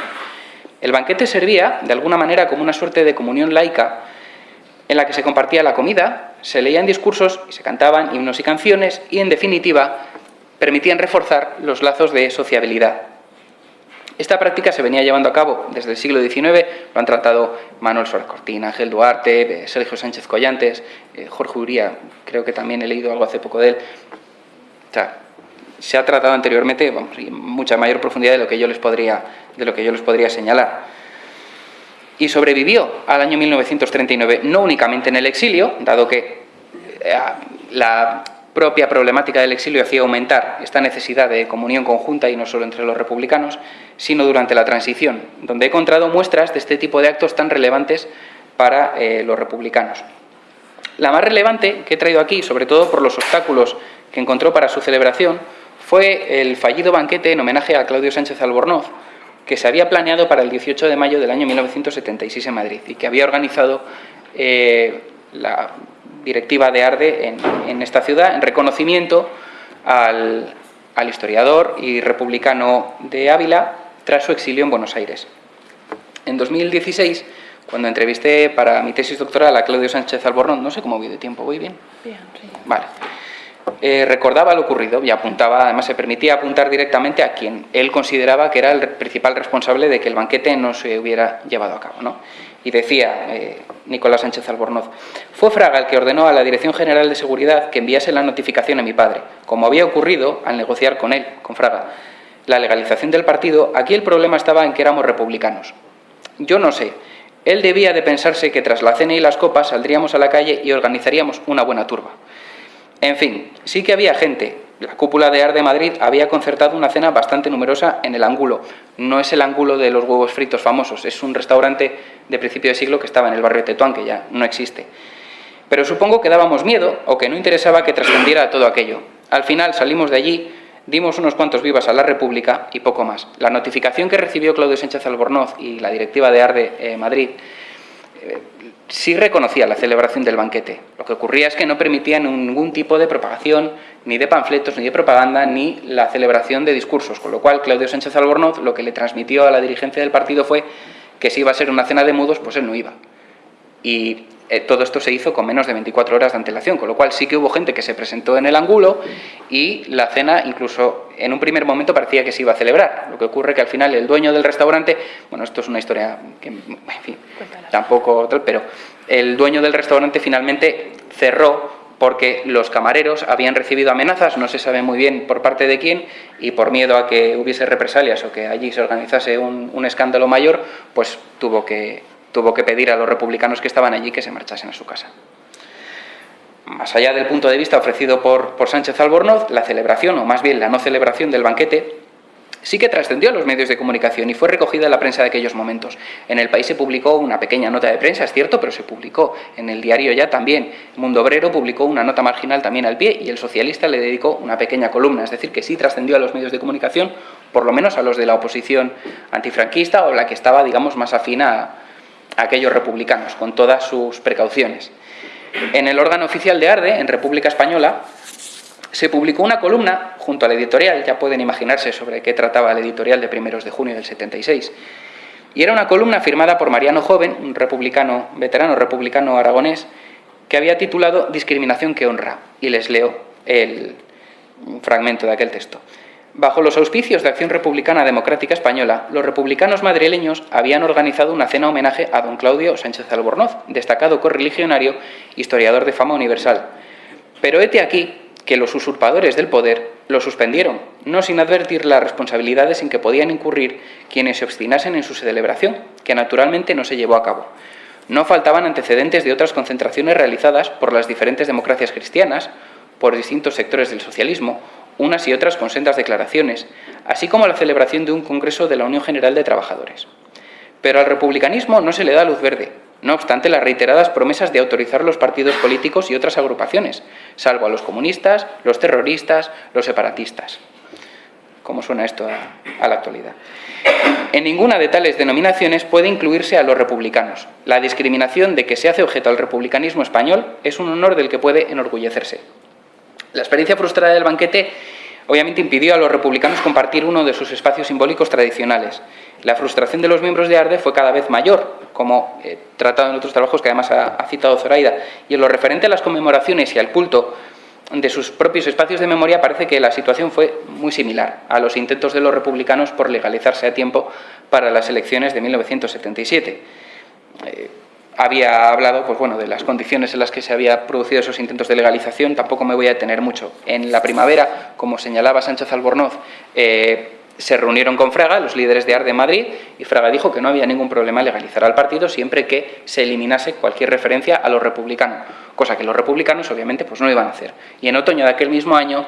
el banquete servía, de alguna manera, como una suerte de comunión laica en la que se compartía la comida, se leían discursos y se cantaban himnos y canciones y, en definitiva, permitían reforzar los lazos de sociabilidad. Esta práctica se venía llevando a cabo desde el siglo XIX, lo han tratado Manuel Suárez Cortina, Ángel Duarte, eh, Sergio Sánchez Collantes, eh, Jorge Uría, creo que también he leído algo hace poco de él. Se ha tratado anteriormente vamos, en mucha mayor profundidad de lo que yo les podría, de lo que yo les podría señalar. Y sobrevivió al año 1939, no únicamente en el exilio, dado que eh, la propia problemática del exilio hacía aumentar esta necesidad de comunión conjunta y no solo entre los republicanos, sino durante la transición, donde he encontrado muestras de este tipo de actos tan relevantes para eh, los republicanos. La más relevante que he traído aquí, sobre todo por los obstáculos que encontró para su celebración, fue el fallido banquete en homenaje a Claudio Sánchez Albornoz, que se había planeado para el 18 de mayo del año 1976 en Madrid y que había organizado eh, la directiva de Arde en, esta ciudad en reconocimiento al, al historiador y republicano de Ávila tras su exilio en Buenos Aires. En 2016 cuando entrevisté para mi tesis doctoral a Claudio Sánchez Albornoz, no sé cómo voy de tiempo, ¿voy bien? Bien, sí. Vale. Eh, recordaba lo ocurrido y apuntaba, además se permitía apuntar directamente a quien él consideraba que era el principal responsable de que el banquete no se hubiera llevado a cabo. ¿no? Y decía eh, Nicolás Sánchez Albornoz, fue Fraga el que ordenó a la Dirección General de Seguridad que enviase la notificación a mi padre, como había ocurrido al negociar con él, con Fraga, la legalización del partido, aquí el problema estaba en que éramos republicanos. Yo no sé, él debía de pensarse que tras la cena y las copas saldríamos a la calle y organizaríamos una buena turba. En fin, sí que había gente. La cúpula de Ar de Madrid había concertado una cena bastante numerosa en el ángulo. No es el ángulo de los huevos fritos famosos, es un restaurante de principio de siglo que estaba en el barrio de Tetuán, que ya no existe. Pero supongo que dábamos miedo o que no interesaba que trascendiera todo aquello. Al final salimos de allí dimos unos cuantos vivas a la República y poco más. La notificación que recibió Claudio Sánchez Albornoz y la directiva de Arde eh, Madrid eh, sí reconocía la celebración del banquete. Lo que ocurría es que no permitía ningún tipo de propagación, ni de panfletos, ni de propaganda, ni la celebración de discursos, con lo cual Claudio Sánchez Albornoz lo que le transmitió a la dirigencia del partido fue que si iba a ser una cena de mudos, pues él no iba. Y eh, todo esto se hizo con menos de 24 horas de antelación, con lo cual sí que hubo gente que se presentó en el ángulo y la cena incluso en un primer momento parecía que se iba a celebrar. Lo que ocurre que al final el dueño del restaurante, bueno, esto es una historia que, en fin, tampoco, pero el dueño del restaurante finalmente cerró porque los camareros habían recibido amenazas, no se sabe muy bien por parte de quién, y por miedo a que hubiese represalias o que allí se organizase un, un escándalo mayor, pues tuvo que tuvo que pedir a los republicanos que estaban allí que se marchasen a su casa. Más allá del punto de vista ofrecido por, por Sánchez Albornoz, la celebración, o más bien la no celebración del banquete, sí que trascendió a los medios de comunicación y fue recogida en la prensa de aquellos momentos. En el país se publicó una pequeña nota de prensa, es cierto, pero se publicó. En el diario ya también. Mundo Obrero publicó una nota marginal también al pie y el socialista le dedicó una pequeña columna. Es decir, que sí trascendió a los medios de comunicación, por lo menos a los de la oposición antifranquista o la que estaba, digamos, más afina a aquellos republicanos, con todas sus precauciones. En el órgano oficial de Arde, en República Española, se publicó una columna junto al editorial, ya pueden imaginarse sobre qué trataba el editorial de primeros de junio del 76, y era una columna firmada por Mariano Joven, un republicano, veterano republicano aragonés, que había titulado Discriminación que honra, y les leo el fragmento de aquel texto. Bajo los auspicios de Acción Republicana Democrática Española, los republicanos madrileños habían organizado una cena homenaje a don Claudio Sánchez Albornoz, destacado correligionario, historiador de fama universal. Pero hete aquí que los usurpadores del poder lo suspendieron, no sin advertir las responsabilidades en que podían incurrir quienes se obstinasen en su celebración, que naturalmente no se llevó a cabo. No faltaban antecedentes de otras concentraciones realizadas por las diferentes democracias cristianas, por distintos sectores del socialismo unas y otras con sendas declaraciones, así como la celebración de un Congreso de la Unión General de Trabajadores. Pero al republicanismo no se le da luz verde, no obstante las reiteradas promesas de autorizar los partidos políticos y otras agrupaciones, salvo a los comunistas, los terroristas, los separatistas. ¿Cómo suena esto a, a la actualidad? En ninguna de tales denominaciones puede incluirse a los republicanos. La discriminación de que se hace objeto al republicanismo español es un honor del que puede enorgullecerse. La experiencia frustrada del banquete obviamente impidió a los republicanos compartir uno de sus espacios simbólicos tradicionales. La frustración de los miembros de ARDE fue cada vez mayor, como tratado en otros trabajos que además ha, citado Zoraida, y en lo referente a las conmemoraciones y al culto de sus propios espacios de memoria parece que la situación fue muy similar a los intentos de los republicanos por legalizarse a tiempo para las elecciones de 1977 había hablado pues bueno, de las condiciones en las que se había producido esos intentos de legalización, tampoco me voy a detener mucho. En la primavera, como señalaba Sánchez Albornoz, eh, se reunieron con Fraga, los líderes de AR de Madrid, y Fraga dijo que no había ningún problema legalizar al partido siempre que se eliminase cualquier referencia a los republicanos, cosa que los republicanos obviamente pues no iban a hacer. Y en otoño de aquel mismo año,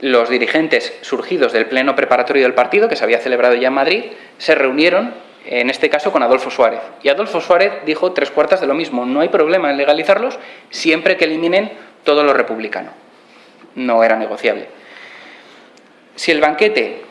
los dirigentes surgidos del pleno preparatorio del partido, que se había celebrado ya en Madrid, se reunieron en este caso con Adolfo Suárez. Y Adolfo Suárez dijo tres cuartas de lo mismo, no hay problema en legalizarlos siempre que eliminen todo lo republicano. No era negociable. Si el banquete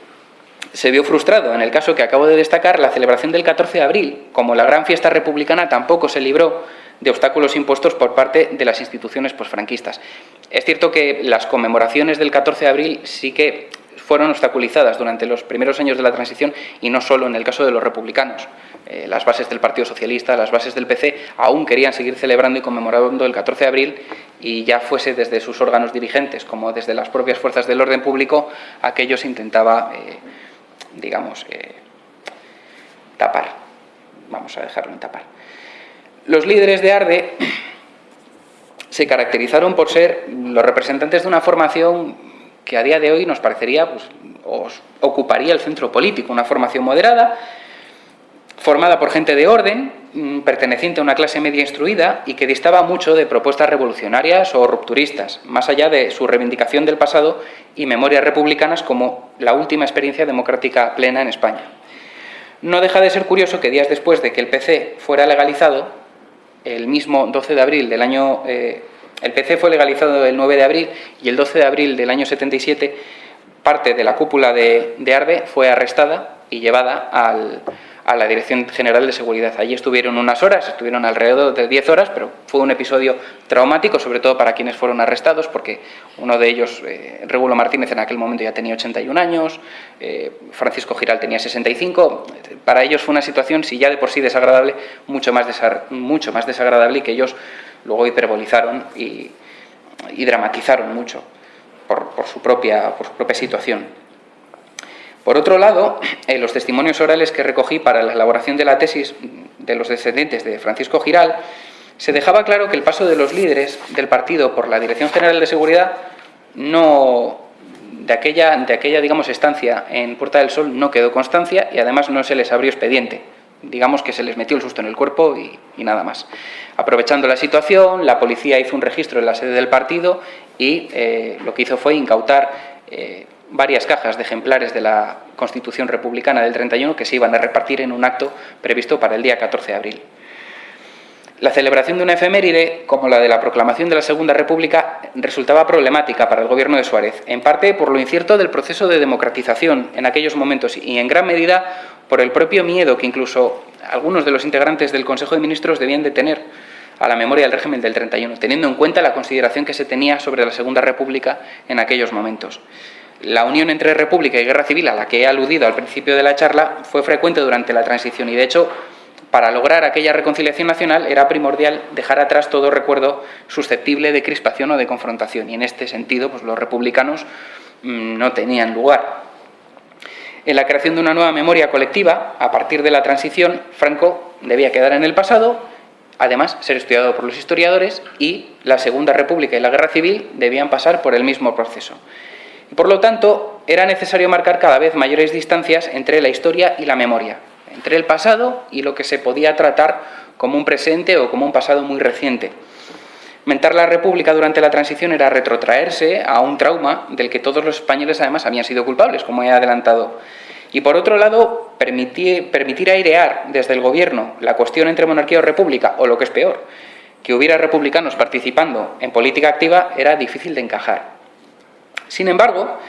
se vio frustrado en el caso que acabo de destacar, la celebración del 14 de abril, como la gran fiesta republicana, tampoco se libró de obstáculos impuestos por parte de las instituciones posfranquistas. Es cierto que las conmemoraciones del 14 de abril sí que fueron obstaculizadas durante los primeros años de la transición y no solo en el caso de los republicanos. Eh, las bases del Partido Socialista, las bases del PC, aún querían seguir celebrando y conmemorando el 14 de abril y ya fuese desde sus órganos dirigentes como desde las propias fuerzas del orden público, aquello se intentaba, eh, digamos, eh, tapar. Vamos a dejarlo en tapar. Los líderes de ARDE se caracterizaron por ser los representantes de una formación que a día de hoy nos parecería, pues, ocuparía el centro político, una formación moderada, formada por gente de orden, mm, perteneciente a una clase media instruida y que distaba mucho de propuestas revolucionarias o rupturistas, más allá de su reivindicación del pasado y memorias republicanas como la última experiencia democrática plena en España. No deja de ser curioso que días después de que el PC fuera legalizado, el mismo 12 de abril del año eh, el PC fue legalizado el 9 de abril y el 12 de abril del año 77 parte de la cúpula de, Arde fue arrestada y llevada a la Dirección General de Seguridad. Allí estuvieron unas horas, estuvieron alrededor de 10 horas, pero fue un episodio traumático, sobre todo para quienes fueron arrestados, porque uno de ellos, eh, Regulo Martínez, en aquel momento ya tenía 81 años, eh, Francisco Giral tenía 65. Para ellos fue una situación, si ya de por sí desagradable, mucho más, mucho más desagradable y que ellos luego hiperbolizaron y, dramatizaron mucho por, su propia, situación. Por otro lado, en los testimonios orales que recogí para la elaboración de la tesis de los descendientes de Francisco Giral, se dejaba claro que el paso de los líderes del partido por la Dirección General de Seguridad no, de aquella, de aquella digamos, estancia en Puerta del Sol no quedó constancia y además no se les abrió expediente digamos que se les metió el susto en el cuerpo y, nada más. Aprovechando la situación, la policía hizo un registro en la sede del partido y eh, lo que hizo fue incautar eh, varias cajas de ejemplares de la Constitución Republicana del 31 que se iban a repartir en un acto previsto para el día 14 de abril. La celebración de una efeméride, como la de la proclamación de la Segunda República, resultaba problemática para el gobierno de Suárez, en parte por lo incierto del proceso de democratización en aquellos momentos y en gran medida por el propio miedo que incluso algunos de los integrantes del Consejo de Ministros debían de tener a la memoria del régimen del 31, teniendo en cuenta la consideración que se tenía sobre la Segunda República en aquellos momentos. La unión entre República y Guerra Civil, a la que he aludido al principio de la charla, fue frecuente durante la transición y, de hecho, para lograr aquella reconciliación nacional era primordial dejar atrás todo recuerdo susceptible de crispación o de confrontación. Y en este sentido, pues, los republicanos mm, no tenían lugar. En la creación de una nueva memoria colectiva, a partir de la transición, Franco debía quedar en el pasado, además ser estudiado por los historiadores y la Segunda República y la Guerra Civil debían pasar por el mismo proceso. por lo tanto, era necesario marcar cada vez mayores distancias entre la historia y la memoria, entre el pasado y lo que se podía tratar como un presente o como un pasado muy reciente. Mentar la República durante la transición era retrotraerse a un trauma del que todos los españoles además habían sido culpables, como he adelantado. Y por otro lado, permitir, airear desde el gobierno la cuestión entre monarquía o república, o lo que es peor, que hubiera republicanos participando en política activa era difícil de encajar. Sin embargo,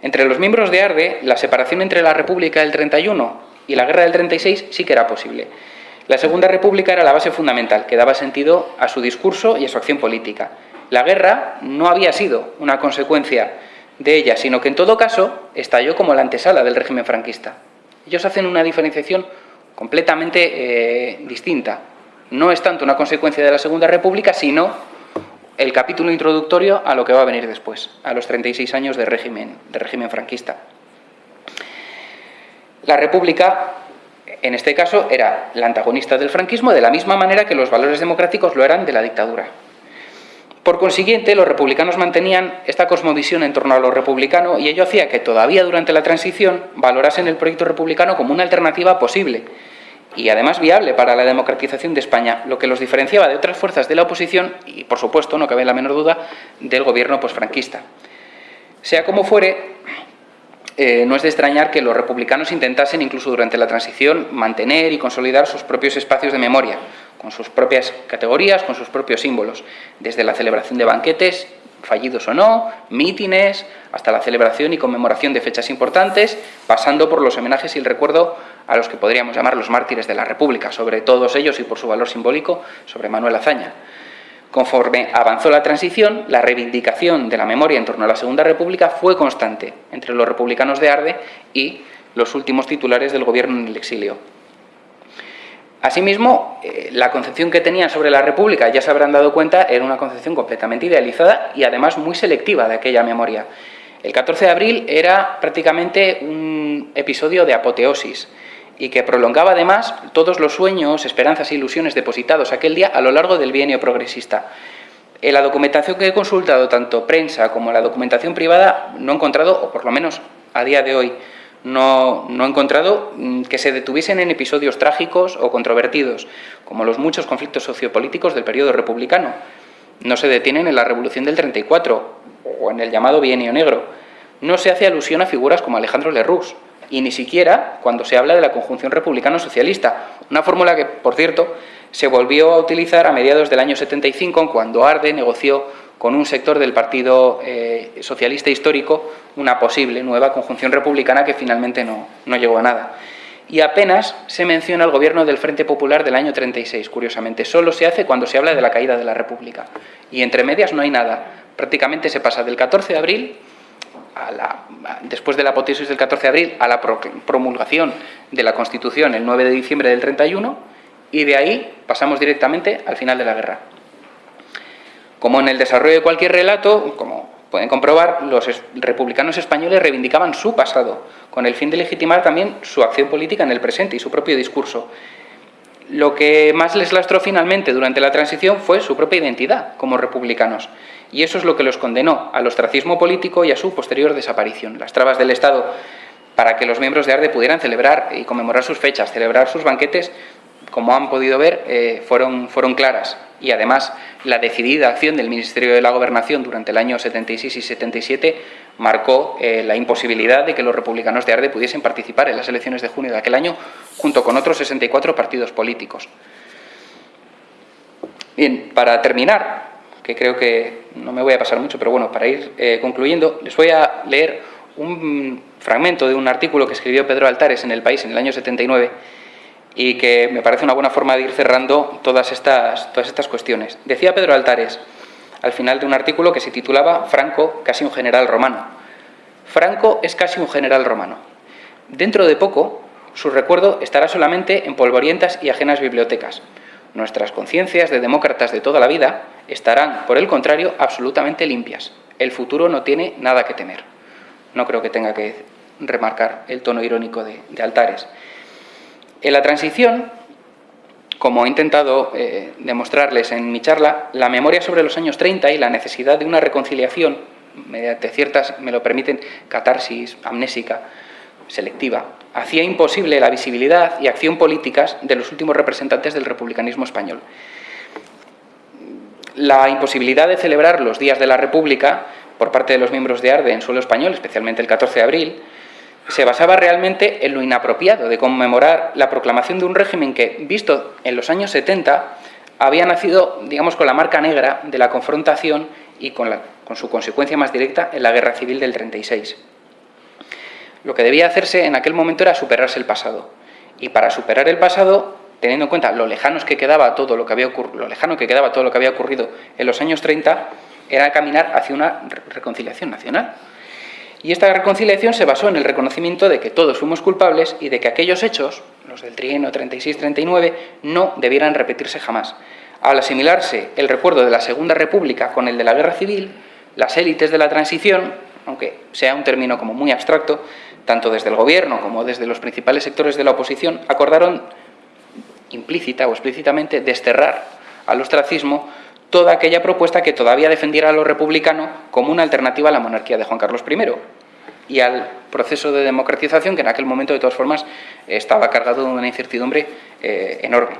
entre los miembros de ARDE, la separación entre la República del 31 y la Guerra del 36 sí que era posible. La Segunda República era la base fundamental que daba sentido a su discurso y a su acción política. La guerra no había sido una consecuencia de ella, sino que en todo caso estalló como la antesala del régimen franquista. Ellos hacen una diferenciación completamente eh, distinta. No es tanto una consecuencia de la Segunda República, sino el capítulo introductorio a lo que va a venir después, a los 36 años de régimen, de régimen franquista. La República en este caso era la antagonista del franquismo de la misma manera que los valores democráticos lo eran de la dictadura. Por consiguiente, los republicanos mantenían esta cosmovisión en torno a lo republicano y ello hacía que todavía durante la transición valorasen el proyecto republicano como una alternativa posible y además viable para la democratización de España, lo que los diferenciaba de otras fuerzas de la oposición y, por supuesto, no cabe la menor duda, del gobierno posfranquista. Sea como fuere, eh, no es de extrañar que los republicanos intentasen, incluso durante la transición, mantener y consolidar sus propios espacios de memoria, con sus propias categorías, con sus propios símbolos, desde la celebración de banquetes, fallidos o no, mítines, hasta la celebración y conmemoración de fechas importantes, pasando por los homenajes y el recuerdo a los que podríamos llamar los mártires de la República, sobre todos ellos y por su valor simbólico, sobre Manuel Azaña. Conforme avanzó la transición, la reivindicación de la memoria en torno a la Segunda República fue constante entre los republicanos de Arde y los últimos titulares del gobierno en el exilio. Asimismo, eh, la concepción que tenían sobre la República, ya se habrán dado cuenta, era una concepción completamente idealizada y además muy selectiva de aquella memoria. El 14 de abril era prácticamente un episodio de apoteosis y que prolongaba además todos los sueños, esperanzas e ilusiones depositados aquel día a lo largo del bienio progresista. En la documentación que he consultado, tanto prensa como la documentación privada, no he encontrado, o por lo menos a día de hoy, no, no, he encontrado mm, que se detuviesen en episodios trágicos o controvertidos, como los muchos conflictos sociopolíticos del periodo republicano. No se detienen en la Revolución del 34 o en el llamado Bienio Negro. No se hace alusión a figuras como Alejandro Lerroux, y ni siquiera cuando se habla de la conjunción republicano-socialista, una fórmula que, por cierto, se volvió a utilizar a mediados del año 75 cuando Arde negoció con un sector del Partido eh, Socialista Histórico una posible nueva conjunción republicana que finalmente no, no llegó a nada. Y apenas se menciona el gobierno del Frente Popular del año 36, curiosamente. Solo se hace cuando se habla de la caída de la República. Y entre medias no hay nada. Prácticamente se pasa del 14 de abril después de la apoteosis del 14 de abril, a la promulgación de la Constitución el 9 de diciembre del 31 y de ahí pasamos directamente al final de la guerra. Como en el desarrollo de cualquier relato, como pueden comprobar, los republicanos españoles reivindicaban su pasado, con el fin de legitimar también su acción política en el presente y su propio discurso. Lo que más les lastró finalmente durante la transición fue su propia identidad como republicanos y eso es lo que los condenó al ostracismo político y a su posterior desaparición. Las trabas del Estado para que los miembros de ARDE pudieran celebrar y conmemorar sus fechas, celebrar sus banquetes, como han podido ver, eh, fueron, fueron claras. Y además, la decidida acción del Ministerio de la Gobernación durante el año 76 y 77 marcó eh, la imposibilidad de que los republicanos de ARDE pudiesen participar en las elecciones de junio de aquel año, junto con otros 64 partidos políticos. Bien, para terminar, que creo que no me voy a pasar mucho, pero bueno, para ir eh, concluyendo, les voy a leer un fragmento de un artículo que escribió Pedro Altares en El País en el año 79 y que me parece una buena forma de ir cerrando todas estas, todas estas cuestiones. Decía Pedro Altares, al final de un artículo que se titulaba Franco, casi un general romano. Franco es casi un general romano. Dentro de poco, su recuerdo estará solamente en polvorientas y ajenas bibliotecas. Nuestras conciencias de demócratas de toda la vida estarán, por el contrario, absolutamente limpias. El futuro no tiene nada que temer. No creo que tenga que remarcar el tono irónico de, Altares. En la transición, como he intentado eh, demostrarles en mi charla, la memoria sobre los años 30 y la necesidad de una reconciliación, mediante ciertas, me lo permiten, catarsis amnésica, selectiva, hacía imposible la visibilidad y acción políticas de los últimos representantes del republicanismo español. La imposibilidad de celebrar los días de la República por parte de los miembros de ARDE en suelo español, especialmente el 14 de abril, se basaba realmente en lo inapropiado de conmemorar la proclamación de un régimen que, visto en los años 70, había nacido, digamos, con la marca negra de la confrontación y con, con su consecuencia más directa en la Guerra Civil del 36. Lo que debía hacerse en aquel momento era superarse el pasado. Y para superar el pasado teniendo en cuenta lo lejanos que quedaba todo lo que había lo lejano que quedaba todo lo que había ocurrido en los años 30, era caminar hacia una reconciliación nacional. Y esta reconciliación se basó en el reconocimiento de que todos fuimos culpables y de que aquellos hechos, los del trienio 36-39, no debieran repetirse jamás. Al asimilarse el recuerdo de la Segunda República con el de la Guerra Civil, las élites de la transición, aunque sea un término como muy abstracto, tanto desde el gobierno como desde los principales sectores de la oposición, acordaron implícita o explícitamente desterrar al ostracismo toda aquella propuesta que todavía defendiera a lo republicano como una alternativa a la monarquía de Juan Carlos I y al proceso de democratización que en aquel momento de todas formas estaba cargado de una incertidumbre eh, enorme.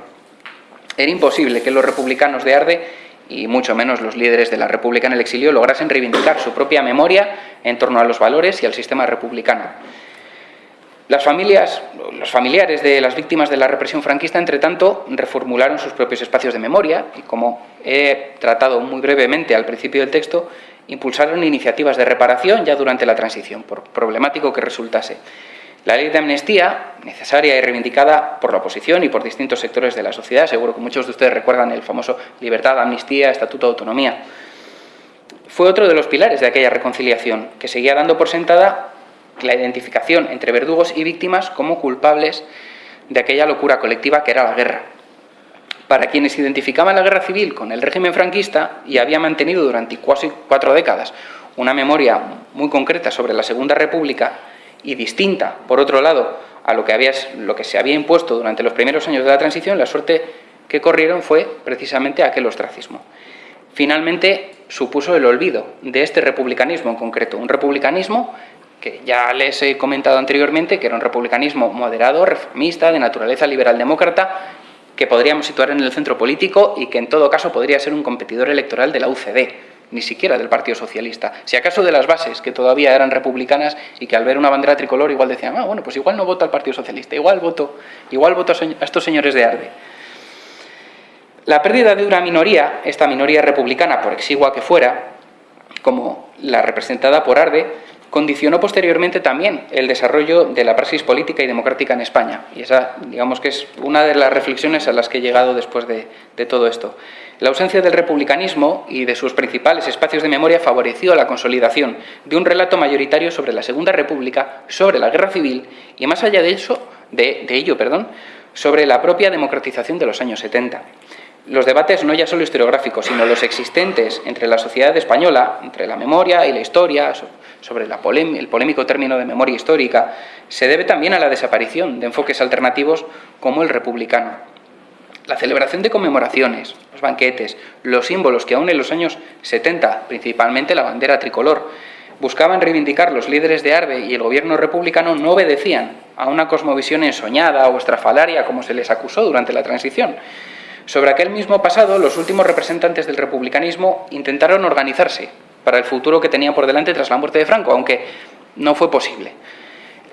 Era imposible que los republicanos de Arde y mucho menos los líderes de la República en el exilio, lograsen reivindicar su propia memoria en torno a los valores y al sistema republicano. Las familias, los familiares de las víctimas de la represión franquista, entre tanto, reformularon sus propios espacios de memoria y, como he tratado muy brevemente al principio del texto, impulsaron iniciativas de reparación ya durante la transición, por problemático que resultase. La ley de amnistía, necesaria y reivindicada por la oposición y por distintos sectores de la sociedad, seguro que muchos de ustedes recuerdan el famoso libertad, amnistía, estatuto de autonomía, fue otro de los pilares de aquella reconciliación, que seguía dando por sentada la identificación entre verdugos y víctimas como culpables de aquella locura colectiva que era la guerra. Para quienes identificaban la guerra civil con el régimen franquista y había mantenido durante casi cuatro décadas una memoria muy concreta sobre la Segunda República y distinta, por otro lado, a lo que, había, lo que se había impuesto durante los primeros años de la transición, la suerte que corrieron fue precisamente aquel ostracismo. Finalmente supuso el olvido de este republicanismo en concreto, un republicanismo que ya les he comentado anteriormente, que era un republicanismo moderado, reformista, de naturaleza liberal-demócrata, que podríamos situar en el centro político y que en todo caso podría ser un competidor electoral de la UCD, ni siquiera del Partido Socialista. Si acaso de las bases, que todavía eran republicanas y que al ver una bandera tricolor igual decían, ah, bueno, pues igual no voto al Partido Socialista, igual voto, igual voto a estos señores de Arde. La pérdida de una minoría, esta minoría republicana, por exigua que fuera, como la representada por Arde, condicionó posteriormente también el desarrollo de la praxis política y democrática en España. Y esa, digamos que es una de las reflexiones a las que he llegado después de, de, todo esto. La ausencia del republicanismo y de sus principales espacios de memoria favoreció la consolidación de un relato mayoritario sobre la Segunda República, sobre la Guerra Civil y, más allá de, eso, de, ello, perdón, sobre la propia democratización de los años 70 los debates no ya solo historiográficos, sino los existentes entre la sociedad española, entre la memoria y la historia, sobre el polémico término de memoria histórica, se debe también a la desaparición de enfoques alternativos como el republicano. La celebración de conmemoraciones, los banquetes, los símbolos que aún en los años 70, principalmente la bandera tricolor, buscaban reivindicar los líderes de Arbe y el gobierno republicano no obedecían a una cosmovisión ensoñada o estrafalaria como se les acusó durante la transición, sobre aquel mismo pasado, los últimos representantes del republicanismo intentaron organizarse para el futuro que tenían por delante tras la muerte de Franco, aunque no fue posible.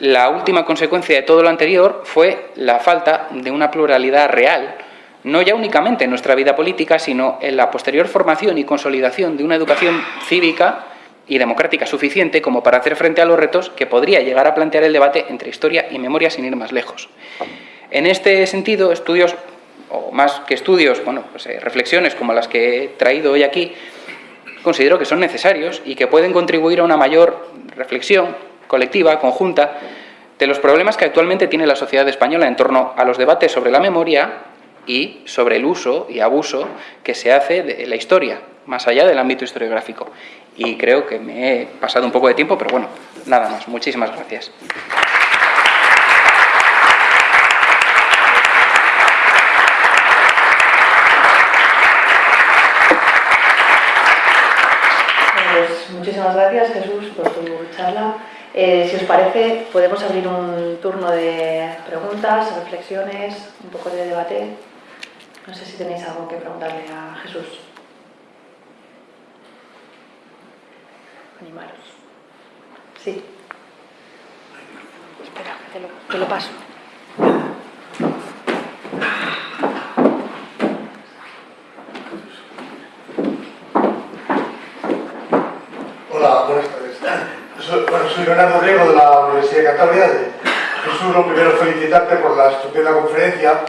La última consecuencia de todo lo anterior fue la falta de una pluralidad real, no ya únicamente en nuestra vida política, sino en la posterior formación y consolidación de una educación cívica y democrática suficiente como para hacer frente a los retos que podría llegar a plantear el debate entre historia y memoria sin ir más lejos. En este sentido, estudios o más que estudios, bueno, pues, eh, reflexiones como las que he traído hoy aquí, considero que son necesarios y que pueden contribuir a una mayor reflexión colectiva, conjunta, de los problemas que actualmente tiene la sociedad española en torno a los debates sobre la memoria y sobre el uso y abuso que se hace de la historia, más allá del ámbito historiográfico. Y creo que me he pasado un poco de tiempo, pero bueno, nada más. Muchísimas gracias. Muchísimas gracias Jesús por tu charla. Eh, si os parece, podemos abrir un turno de preguntas, reflexiones, un poco de debate. No sé si tenéis algo que preguntarle a Jesús. Animaros. Sí. Espera, te te lo paso. Soy Leonardo Riego de la Universidad de Cantabria. Jesús, lo primero felicitarte por la estupenda conferencia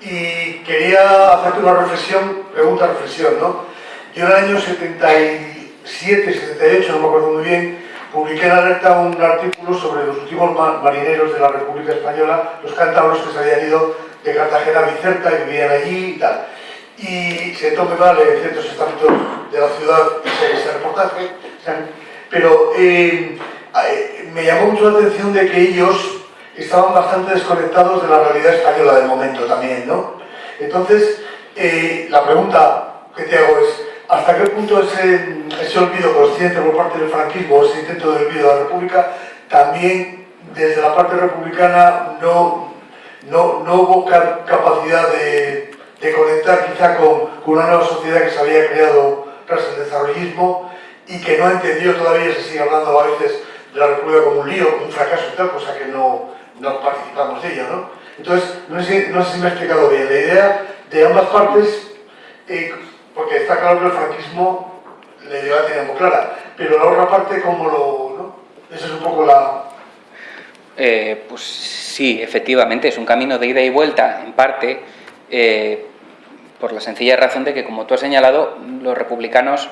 y quería hacerte una reflexión, pregunta, reflexión, ¿no? Yo en el año 77, 78, no me acuerdo muy bien, publiqué en Alerta un artículo sobre los últimos marineros de la República Española, los cántabros que se habían ido de Cartagena a Vicerta y vivían allí y tal. Y se tome mal en ciertos estamentos de la ciudad ese reportaje, pero eh, me llamó mucho la atención de que ellos estaban bastante desconectados de la realidad española del momento también, ¿no? Entonces, eh, la pregunta que te hago es, ¿hasta qué punto ese, olvido consciente por parte del franquismo, ese intento de olvido de la República, también desde la parte republicana no, no, no hubo capacidad de, de conectar quizá con, con, una nueva sociedad que se había creado tras el desarrollismo y que no ha entendido todavía, se sigue hablando a veces de la República como un lío, un fracaso y tal, cosa que no, no participamos de ella, ¿no? Entonces, no sé, no sé si me he explicado bien, la idea de ambas partes, eh, porque está claro que el franquismo la idea la tenía muy clara, pero la otra parte, ¿cómo lo...? ¿no? Esa es un poco la... Eh, pues sí, efectivamente, es un camino de ida y vuelta, en parte, eh, por la sencilla razón de que, como tú has señalado, los republicanos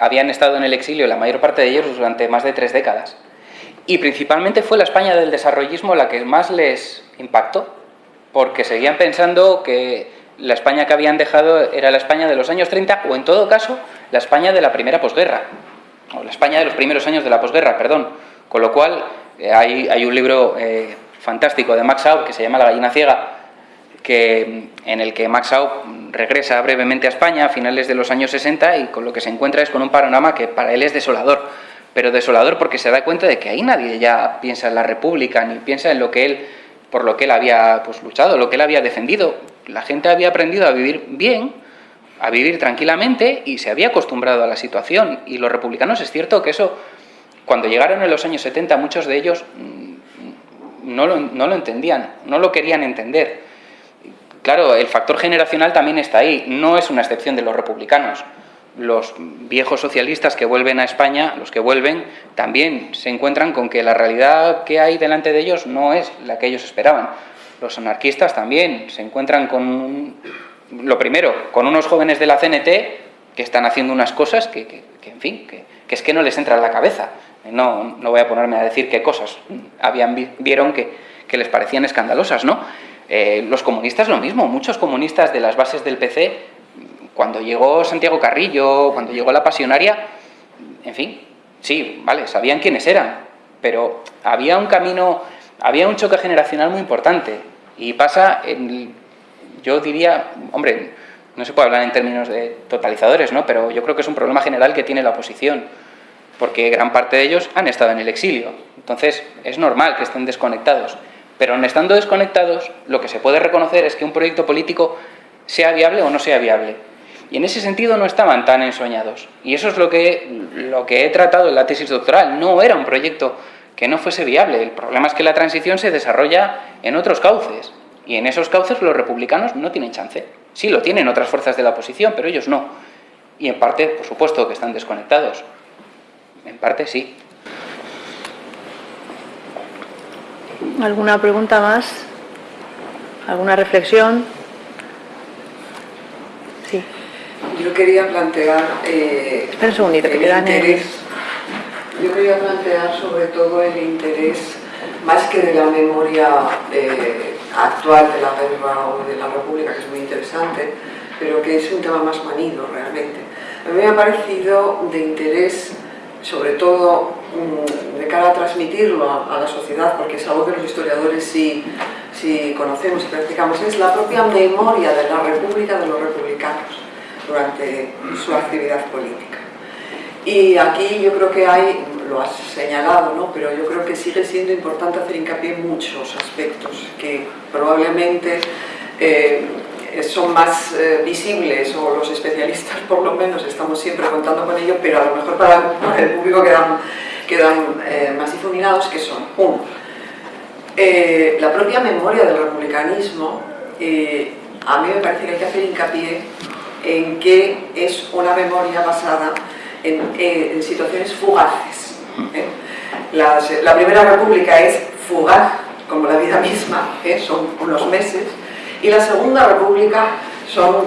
habían estado en el exilio, la mayor parte de ellos, durante más de tres décadas. Y principalmente fue la España del desarrollismo la que más les impactó, porque seguían pensando que la España que habían dejado era la España de los años 30, o en todo caso, la España de la primera posguerra, o la España de los primeros años de la posguerra, perdón. Con lo cual, eh, hay, hay, un libro eh, fantástico de Max Aub que se llama La gallina ciega, que, en el que Max Aub regresa brevemente a España a finales de los años 60 y con lo que se encuentra es con un panorama que para él es desolador. Pero desolador porque se da cuenta de que ahí nadie ya piensa en la República, ni piensa en lo que él, por lo que él había pues, luchado, lo que él había defendido. La gente había aprendido a vivir bien, a vivir tranquilamente y se había acostumbrado a la situación. Y los republicanos es cierto que eso, cuando llegaron en los años 70, muchos de ellos mm, no lo, no lo entendían, no lo querían entender. Claro, el factor generacional también está ahí, no es una excepción de los republicanos. Los viejos socialistas que vuelven a España, los que vuelven, también se encuentran con que la realidad que hay delante de ellos no es la que ellos esperaban. Los anarquistas también se encuentran con, lo primero, con unos jóvenes de la CNT que están haciendo unas cosas que, en fin, que, es que no les entra en la cabeza. No, no voy a ponerme a decir qué cosas habían, vieron que, que les parecían escandalosas, ¿no? Eh, los comunistas lo mismo, muchos comunistas de las bases del PC, cuando llegó Santiago Carrillo, cuando llegó la pasionaria, en fin, sí, vale, sabían quiénes eran, pero había un camino, había un choque generacional muy importante y pasa, en, yo diría, hombre, no se puede hablar en términos de totalizadores, ¿no? pero yo creo que es un problema general que tiene la oposición, porque gran parte de ellos han estado en el exilio, entonces es normal que estén desconectados. Pero en estando desconectados, lo que se puede reconocer es que un proyecto político sea viable o no sea viable. Y en ese sentido no estaban tan ensoñados. Y eso es lo que, lo que he tratado en la tesis doctoral. No era un proyecto que no fuese viable. El problema es que la transición se desarrolla en otros cauces. Y en esos cauces los republicanos no tienen chance. Sí lo tienen otras fuerzas de la oposición, pero ellos no. Y en parte, por supuesto, que están desconectados. En parte sí. ¿Alguna pregunta más? ¿Alguna reflexión? Sí. Yo quería plantear... Eh, Espera un segundito, que interés, Yo quería plantear sobre todo el interés, más que de la memoria eh, actual de la guerra o de la república, que es muy interesante, pero que es un tema más manido realmente. A mí me ha parecido de interés sobre todo mm, de cara a transmitirlo a, la sociedad, porque es algo que los historiadores sí, conocemos y practicamos, es la propia memoria de la República de los republicanos durante su actividad política. Y aquí yo creo que hay, lo has señalado, ¿no? pero yo creo que sigue siendo importante hacer hincapié en muchos aspectos que probablemente eh, son más eh, visibles o los especialistas por lo menos estamos siempre contando con ello, pero a lo mejor para, el público quedan, quedan eh, más difuminados que son, uno, la propia memoria del republicanismo, a mí me parece que hay que hacer hincapié en que es una memoria basada en, situaciones fugaces. la primera república es fugaz, como la vida misma, son unos meses, y la Segunda República son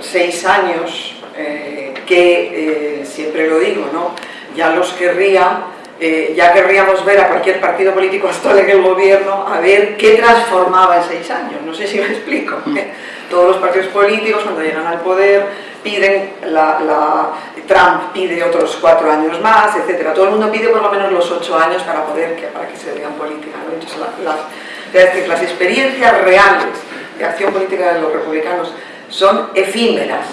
seis años eh, que, eh, siempre lo digo, ¿no? ya los querría, eh, ya querríamos ver a cualquier partido político actual en el gobierno a ver qué transformaba en seis años, no sé si me explico. Mm. Todos los partidos políticos cuando llegan al poder piden, la, Trump pide otros cuatro años más, etcétera. Todo el mundo pide por lo menos los ocho años para poder que, para que se digan política. Entonces, las, las experiencias reales de acción política de los republicanos son efímeras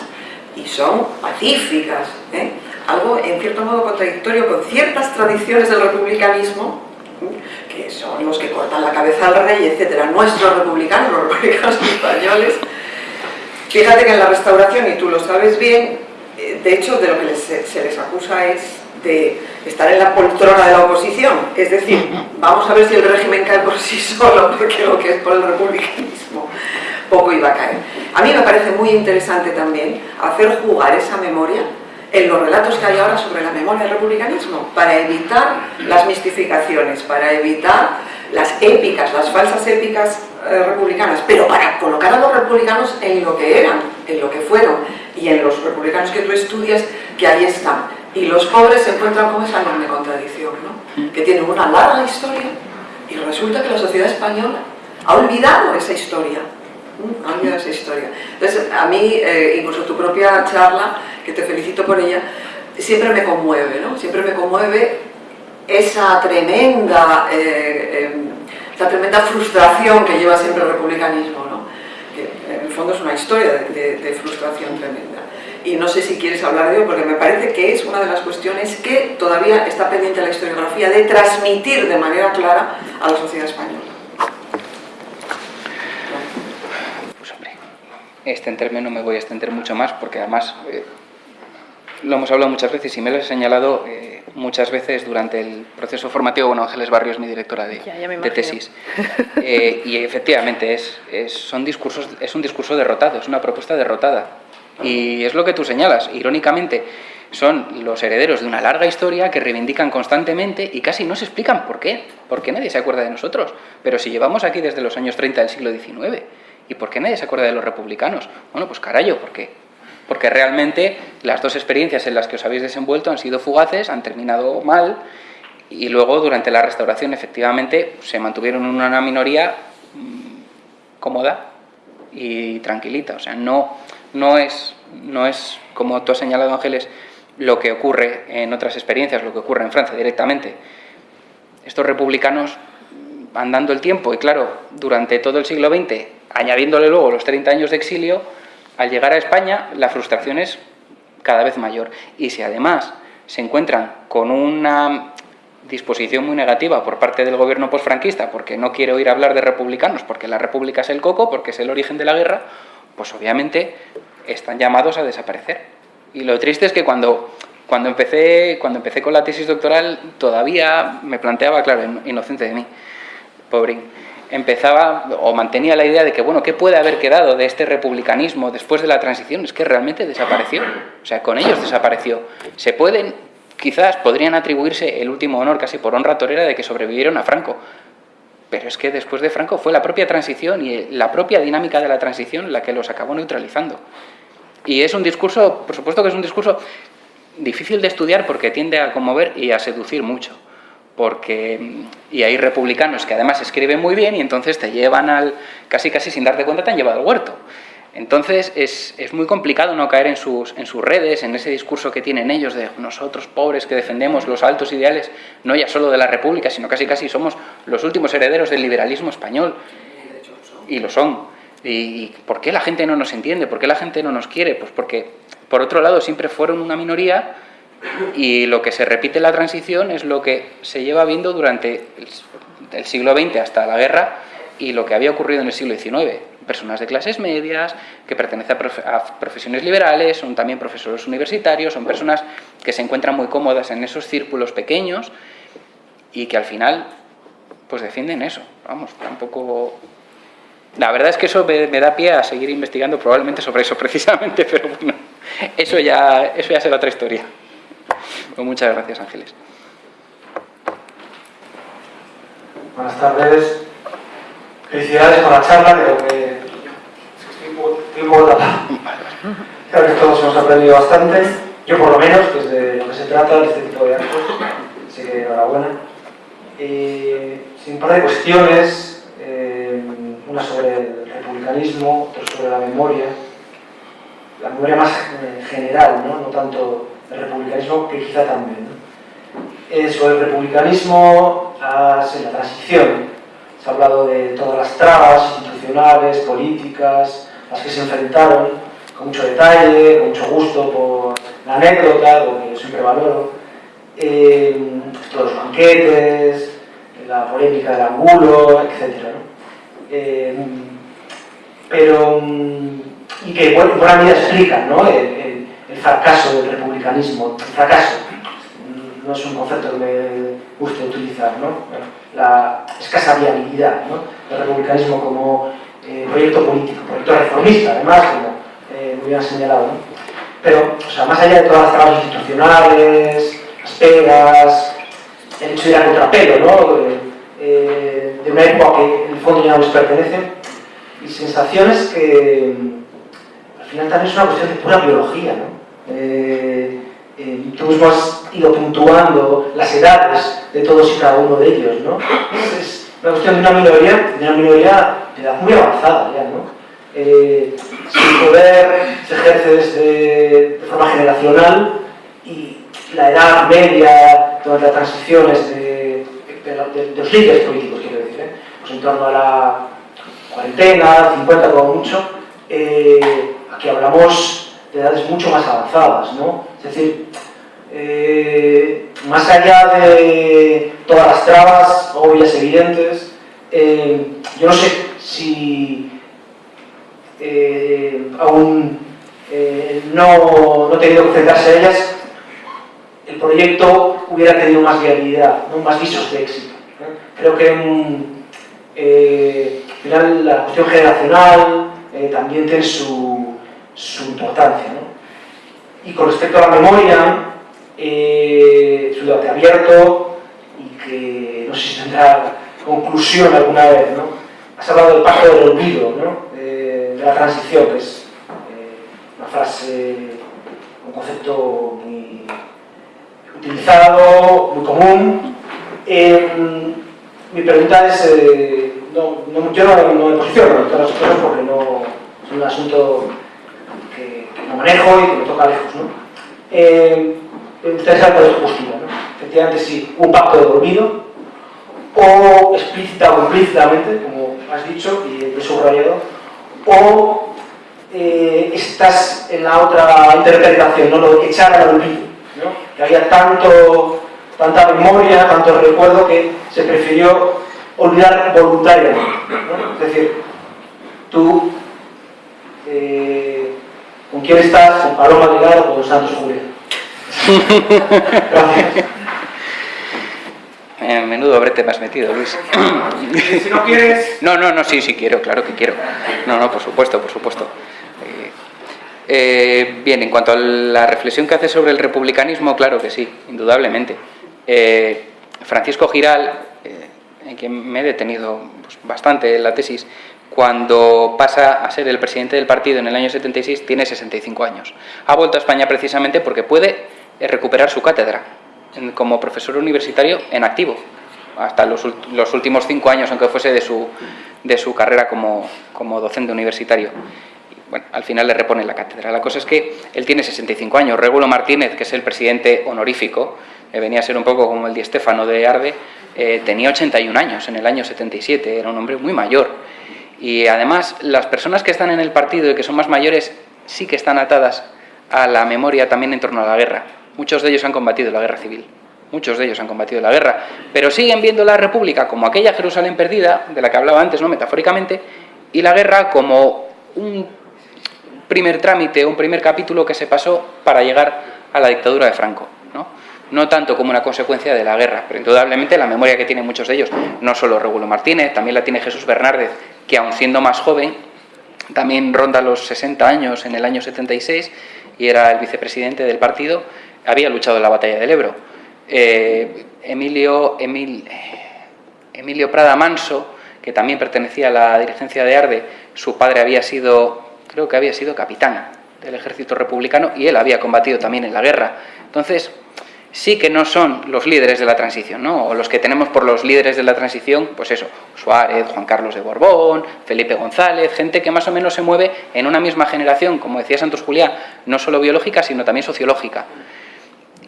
y son pacíficas, ¿eh? algo en cierto modo contradictorio con ciertas tradiciones del republicanismo, ¿eh? que son los que cortan la cabeza al rey, etcétera, nuestros republicanos, los republicanos españoles, Fíjate que en la restauración, y tú lo sabes bien, eh, de hecho de lo que se les acusa es de estar en la poltrona de la oposición. Es decir, vamos a ver si el régimen cae por sí solo, porque lo que es por el republicanismo poco iba a caer. A mí me parece muy interesante también hacer jugar esa memoria en los relatos que hay ahora sobre la memoria del republicanismo, para evitar las mistificaciones, para evitar las épicas, las falsas épicas eh, republicanas, pero para colocar a los republicanos en lo que eran, en lo que fueron, y en los republicanos que tú estudias, que ahí están. Y los pobres se encuentran con esa enorme contradicción, ¿no? que tienen una larga historia, y resulta que la sociedad española ha olvidado esa historia, ha olvidado esa historia. Entonces, a mí, eh, incluso tu propia charla, que te felicito por ella, siempre me conmueve, ¿no? Siempre me conmueve esa tremenda, eh, em, esa tremenda frustración que lleva siempre el republicanismo, ¿no? Que en el fondo es una historia de, frustración tremenda. Y no sé si quieres hablar de ello, porque me parece que es una de las cuestiones que todavía está pendiente la historiografía de transmitir de manera clara a la sociedad española. Pues hombre, extenderme no me voy a extender mucho más, porque además... Eh, lo hemos hablado muchas veces y me lo he señalado eh, muchas veces durante el proceso formativo. Bueno, Ángeles Barrios es mi directora de, tesis. Eh, y efectivamente es, son discursos, es un discurso derrotado, es una propuesta derrotada. Y es lo que tú señalas. Irónicamente, son los herederos de una larga historia que reivindican constantemente y casi no se explican por qué. Porque nadie se acuerda de nosotros. Pero si llevamos aquí desde los años 30 del siglo XIX, ¿y por qué nadie se acuerda de los republicanos? Bueno, pues carayo, qué? porque realmente las dos experiencias en las que os habéis desenvuelto han sido fugaces, han terminado mal y luego durante la restauración efectivamente se mantuvieron en una minoría mm, cómoda y tranquilita. O sea, no, no, es, no es, como tú has señalado Ángeles, lo que ocurre en otras experiencias, lo que ocurre en Francia directamente. Estos republicanos van dando el tiempo y claro, durante todo el siglo XX, añadiéndole luego los 30 años de exilio, al llegar a España la frustración es cada vez mayor. Y si además se encuentran con una disposición muy negativa por parte del gobierno posfranquista, porque no quiere oír hablar de republicanos, porque la república es el coco, porque es el origen de la guerra, pues obviamente están llamados a desaparecer. Y lo triste es que cuando, cuando, empecé, cuando empecé con la tesis doctoral todavía me planteaba, claro, inocente de mí, pobre empezaba o mantenía la idea de que, bueno, ¿qué puede haber quedado de este republicanismo después de la transición? Es que realmente desapareció, o sea, con ellos desapareció. Se pueden, quizás podrían atribuirse el último honor casi por honra torera de que sobrevivieron a Franco, pero es que después de Franco fue la propia transición y la propia dinámica de la transición la que los acabó neutralizando. Y es un discurso, por supuesto que es un discurso difícil de estudiar porque tiende a conmover y a seducir mucho porque y hay republicanos que además escriben muy bien y entonces te llevan al, casi casi sin darte cuenta te han llevado al huerto. Entonces es, es, muy complicado no caer en sus, en sus redes, en ese discurso que tienen ellos de nosotros pobres que defendemos los altos ideales, no ya solo de la República, sino casi casi somos los últimos herederos del liberalismo español. Y lo son. ¿Y por qué la gente no nos entiende? ¿Por qué la gente no nos quiere? Pues porque, por otro lado, siempre fueron una minoría y lo que se repite en la transición es lo que se lleva viendo durante el siglo XX hasta la guerra y lo que había ocurrido en el siglo XIX. Personas de clases medias, que pertenecen a profesiones liberales, son también profesores universitarios, son personas que se encuentran muy cómodas en esos círculos pequeños y que al final pues defienden eso. Vamos, tampoco... La verdad es que eso me, da pie a seguir investigando probablemente sobre eso precisamente, pero bueno, eso ya, eso ya será otra historia. Pues muchas gracias, Ángeles. Buenas tardes. Felicidades por la charla, creo que poco tapado. Creo que todos hemos aprendido bastante. Yo por lo menos, que es de lo que se trata, de este tipo de actos. Así que enhorabuena. Y sin par de cuestiones, eh, una sobre el republicanismo, otra sobre la memoria. La memoria más eh, general, ¿no? no tanto el republicanismo, que quizá también. ¿no? sobre el republicanismo, la transición, se ha hablado de todas las trabas institucionales, políticas, las que se enfrentaron, con mucho detalle, con mucho gusto por la anécdota, lo que siempre valoro, eh, todos los banquetes, la polémica del angulo, etc. ¿no? Eh, pero mm, y que en buena medida explican ¿no? el, el, fracaso del republicanismo. El fracaso no es un concepto que me guste utilizar, ¿no? La escasa viabilidad ¿no? del republicanismo como eh, proyecto político, proyecto reformista, además, como eh, muy bien señalado. ¿no? Pero, o sea, más allá de todas las trabas institucionales, las pegas, el hecho de ir a contrapelo, ¿no? Eh, de una época que en el fondo ya no les pertenece, y sensaciones que al final también es una cuestión de pura biología. ¿no? Eh, tú mismo has ido puntuando las edades de todos y cada uno de ellos. ¿no? Es una cuestión de una minoría, de una minoría de edad muy avanzada ya. ¿no? Eh, su poder se ejerce desde, de forma generacional y la edad media durante las transiciones de, de, de los líderes políticos, quiero decir, ¿eh? pues en torno a la cuarentena, 50 como mucho, eh, aquí hablamos de edades mucho más avanzadas, ¿no? Es decir, eh, más allá de todas las trabas obvias, evidentes, eh, yo no sé si eh, aún no, no tenido que enfrentarse a ellas, el proyecto hubiera tenido más viabilidad, más visos de éxito. Creo que eh, al final la cuestión generacional también tiene su, su importancia. ¿no? Y con respecto a la memoria, eh, es debate abierto y que no sé si tendrá conclusión alguna vez. ¿no? Has hablado del pacto del olvido, ¿no? de, de la transición, que es eh, una frase, un concepto muy utilizado, muy común. mi pregunta es, eh, no, yo no me posiciono en todas las cosas porque no, es un asunto manejo y que me toca lejos. ¿no? Eh, gustaría saber cuál es postura. ¿no? Efectivamente, si un pacto de olvido, o explícita o implícitamente, como has dicho y he subrayado, o eh, estás en la otra interpretación, ¿no? lo de echar al olvido, que había tanto, tanta memoria, tanto recuerdo que se prefirió olvidar voluntariamente. ¿no? Es decir, tú, eh, ¿con quién estás? ¿Con Paloma o con Santos? Gracias. En menudo brete me has metido, Luis. si no quieres... No, no, no, sí, sí quiero, claro que quiero. No, no, por supuesto, por supuesto. Eh, eh, bien, en cuanto a la reflexión que hace sobre el republicanismo, claro que sí, indudablemente. Eh, Francisco Giral, en quien me he detenido pues, bastante en la tesis, cuando pasa a ser el presidente del partido en el año 76, tiene 65 años. Ha vuelto a España precisamente porque puede recuperar su cátedra como profesor universitario en activo, hasta los, los últimos cinco años, aunque fuese de su, de su carrera como, como docente universitario. Bueno, al final le repone la cátedra. La cosa es que él tiene 65 años. Regulo Martínez, que es el presidente honorífico, que venía a ser un poco como el Di Stéfano de Arde, eh, tenía 81 años en el año 77, era un hombre muy mayor. Y además, las personas que están en el partido y que son más mayores sí que están atadas a la memoria también en torno a la guerra. Muchos de ellos han combatido la guerra civil, muchos de ellos han combatido la guerra, pero siguen viendo la República como aquella Jerusalén perdida, de la que hablaba antes, no metafóricamente, y la guerra como un primer trámite, un primer capítulo que se pasó para llegar a la dictadura de Franco. ¿no? no tanto como una consecuencia de la guerra, pero indudablemente la memoria que tienen muchos de ellos, no solo Regulo Martínez, también la tiene Jesús Bernárdez, que aun siendo más joven, también ronda los 60 años en el año 76 y era el vicepresidente del partido, había luchado en la batalla del Ebro. Eh, Emilio, Emil, Emilio Prada Manso, que también pertenecía a la dirigencia de Arde, su padre había sido, creo que había sido capitán del ejército republicano y él había combatido también en la guerra. Entonces, sí que no son los líderes de la transición, ¿no? o los que tenemos por los líderes de la transición, pues eso, Suárez, Juan Carlos de Borbón, Felipe González, gente que más o menos se mueve en una misma generación, como decía Santos Julián, no solo biológica, sino también sociológica.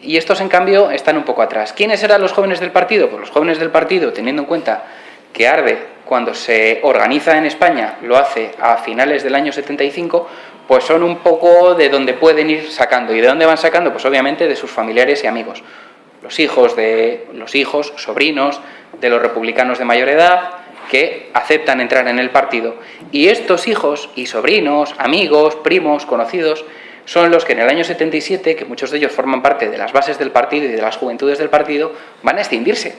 Y estos, en cambio, están un poco atrás. ¿Quiénes eran los jóvenes del partido? Pues los jóvenes del partido, teniendo en cuenta que Arde, cuando se organiza en España, lo hace a finales del año 75, pues son un poco de donde pueden ir sacando. ¿Y de dónde van sacando? Pues obviamente de sus familiares y amigos. Los hijos, de, los hijos, sobrinos de los republicanos de mayor edad, que aceptan entrar en el partido. Y estos hijos y sobrinos, amigos, primos, conocidos, son los que en el año 77, que muchos de ellos forman parte de las bases del partido y de las juventudes del partido, van a extinguirse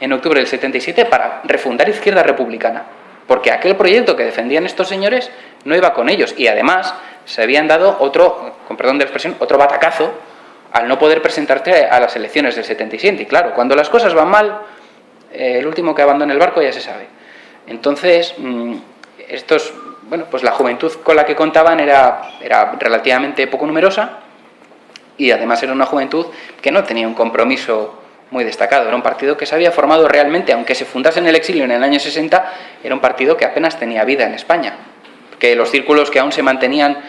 en octubre del 77 para refundar Izquierda Republicana. Porque aquel proyecto que defendían estos señores no iba con ellos y además se habían dado otro, con perdón de expresión, otro batacazo al no poder presentarte a las elecciones del 77. Y claro, cuando las cosas van mal, eh, el último que abandona el barco ya se sabe. Entonces, mm, estos, bueno, pues la juventud con la que contaban era, era relativamente poco numerosa y además era una juventud que no tenía un compromiso muy destacado. Era un partido que se había formado realmente, aunque se fundase en el exilio en el año 60, era un partido que apenas tenía vida en España. Que los círculos que aún se mantenían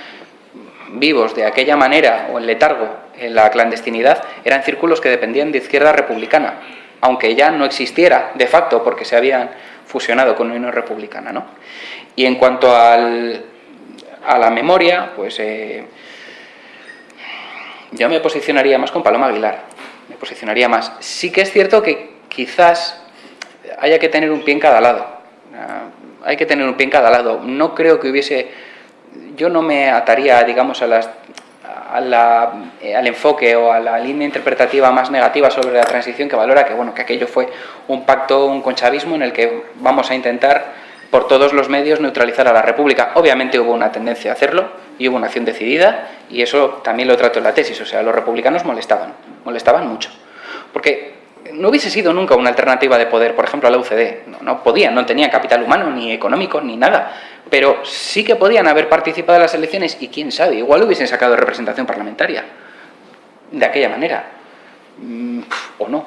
vivos de aquella manera o en letargo en la clandestinidad eran círculos que dependían de izquierda republicana, aunque ya no existiera de facto porque se habían fusionado con Unión Republicana. ¿no? Y en cuanto al, a la memoria, pues eh, yo me posicionaría más con Paloma Aguilar, me posicionaría más. Sí que es cierto que quizás haya que tener un pie en cada lado, ah, hay que tener un pie en cada lado. No creo que hubiese, yo no me ataría, digamos, a las eh, al enfoque o a la línea interpretativa más negativa sobre la transición que valora que, bueno, que aquello fue un pacto, un conchavismo en el que vamos a intentar por todos los medios neutralizar a la República. Obviamente hubo una tendencia a hacerlo y hubo una acción decidida y eso también lo trato en la tesis, o sea, los republicanos molestaban, molestaban mucho. Porque no hubiese sido nunca una alternativa de poder, por ejemplo, a la UCD. No, no podían, no tenían capital humano, ni económico, ni nada pero sí que podían haber participado en las elecciones y quién sabe, igual hubiesen sacado representación parlamentaria de aquella manera, mm, o no,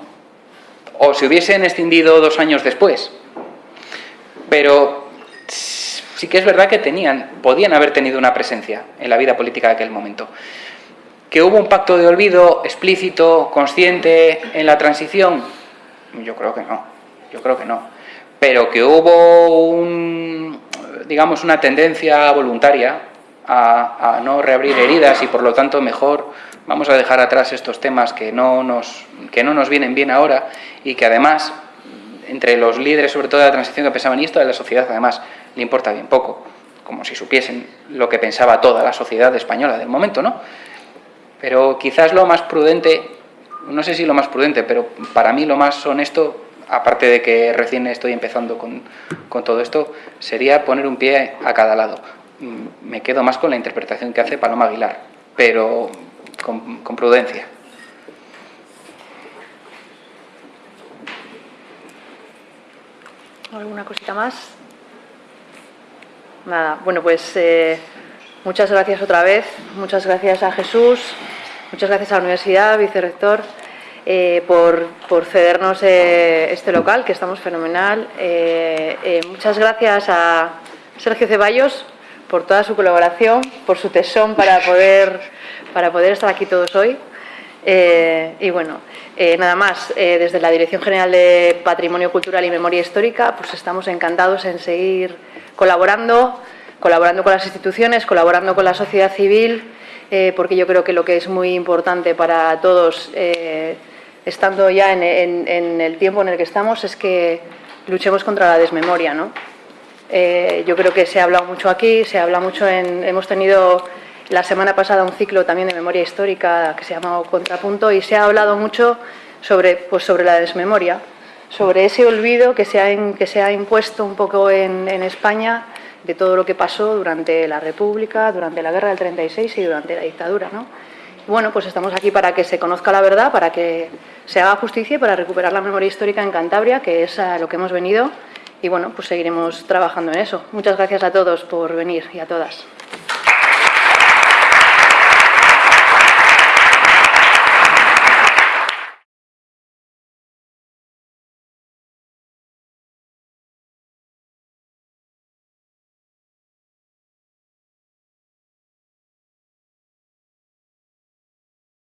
o se hubiesen extendido dos años después, pero sí que es verdad que tenían, podían haber tenido una presencia en la vida política de aquel momento. ¿Que hubo un pacto de olvido explícito, consciente en la transición? Yo creo que no, yo creo que no. Pero que hubo un, digamos, una tendencia voluntaria a, no reabrir heridas y por lo tanto mejor vamos a dejar atrás estos temas que no, nos, que no nos vienen bien ahora y que además entre los líderes sobre todo de la transición que pensaban esto de la sociedad además le importa bien poco, como si supiesen lo que pensaba toda la sociedad española del momento, ¿no? Pero quizás lo más prudente, no sé si lo más prudente, pero para mí lo más honesto aparte de que recién estoy empezando con, todo esto, sería poner un pie a cada lado. Mm, me quedo más con la interpretación que hace Paloma Aguilar, pero con, con prudencia. ¿Alguna cosita más? Nada, bueno, pues eh, muchas gracias otra vez, muchas gracias a Jesús, muchas gracias a la universidad, vicerrector. Eh, por, cedernos eh, este local, que estamos fenomenal. Eh, muchas gracias a Sergio Ceballos por toda su colaboración, por su tesón para poder, para poder estar aquí todos hoy. y bueno, nada más, desde la Dirección General de Patrimonio Cultural y Memoria Histórica, pues estamos encantados en seguir colaborando, colaborando con las instituciones, colaborando con la sociedad civil, porque yo creo que lo que es muy importante para todos estando ya en, el tiempo en el que estamos, es que luchemos contra la desmemoria. ¿no? Eh, yo creo que se ha hablado mucho aquí, se habla mucho en... Hemos tenido la semana pasada un ciclo también de memoria histórica que se llama Contrapunto y se ha hablado mucho sobre, pues sobre la desmemoria, sobre ese olvido que se ha, que se ha impuesto un poco en, en España de todo lo que pasó durante la República, durante la Guerra del 36 y durante la dictadura. ¿no? Bueno, pues estamos aquí para que se conozca la verdad, para que se haga justicia y para recuperar la memoria histórica en Cantabria, que es a lo que hemos venido. Y bueno, pues seguiremos trabajando en eso. Muchas gracias a todos por venir y a todas.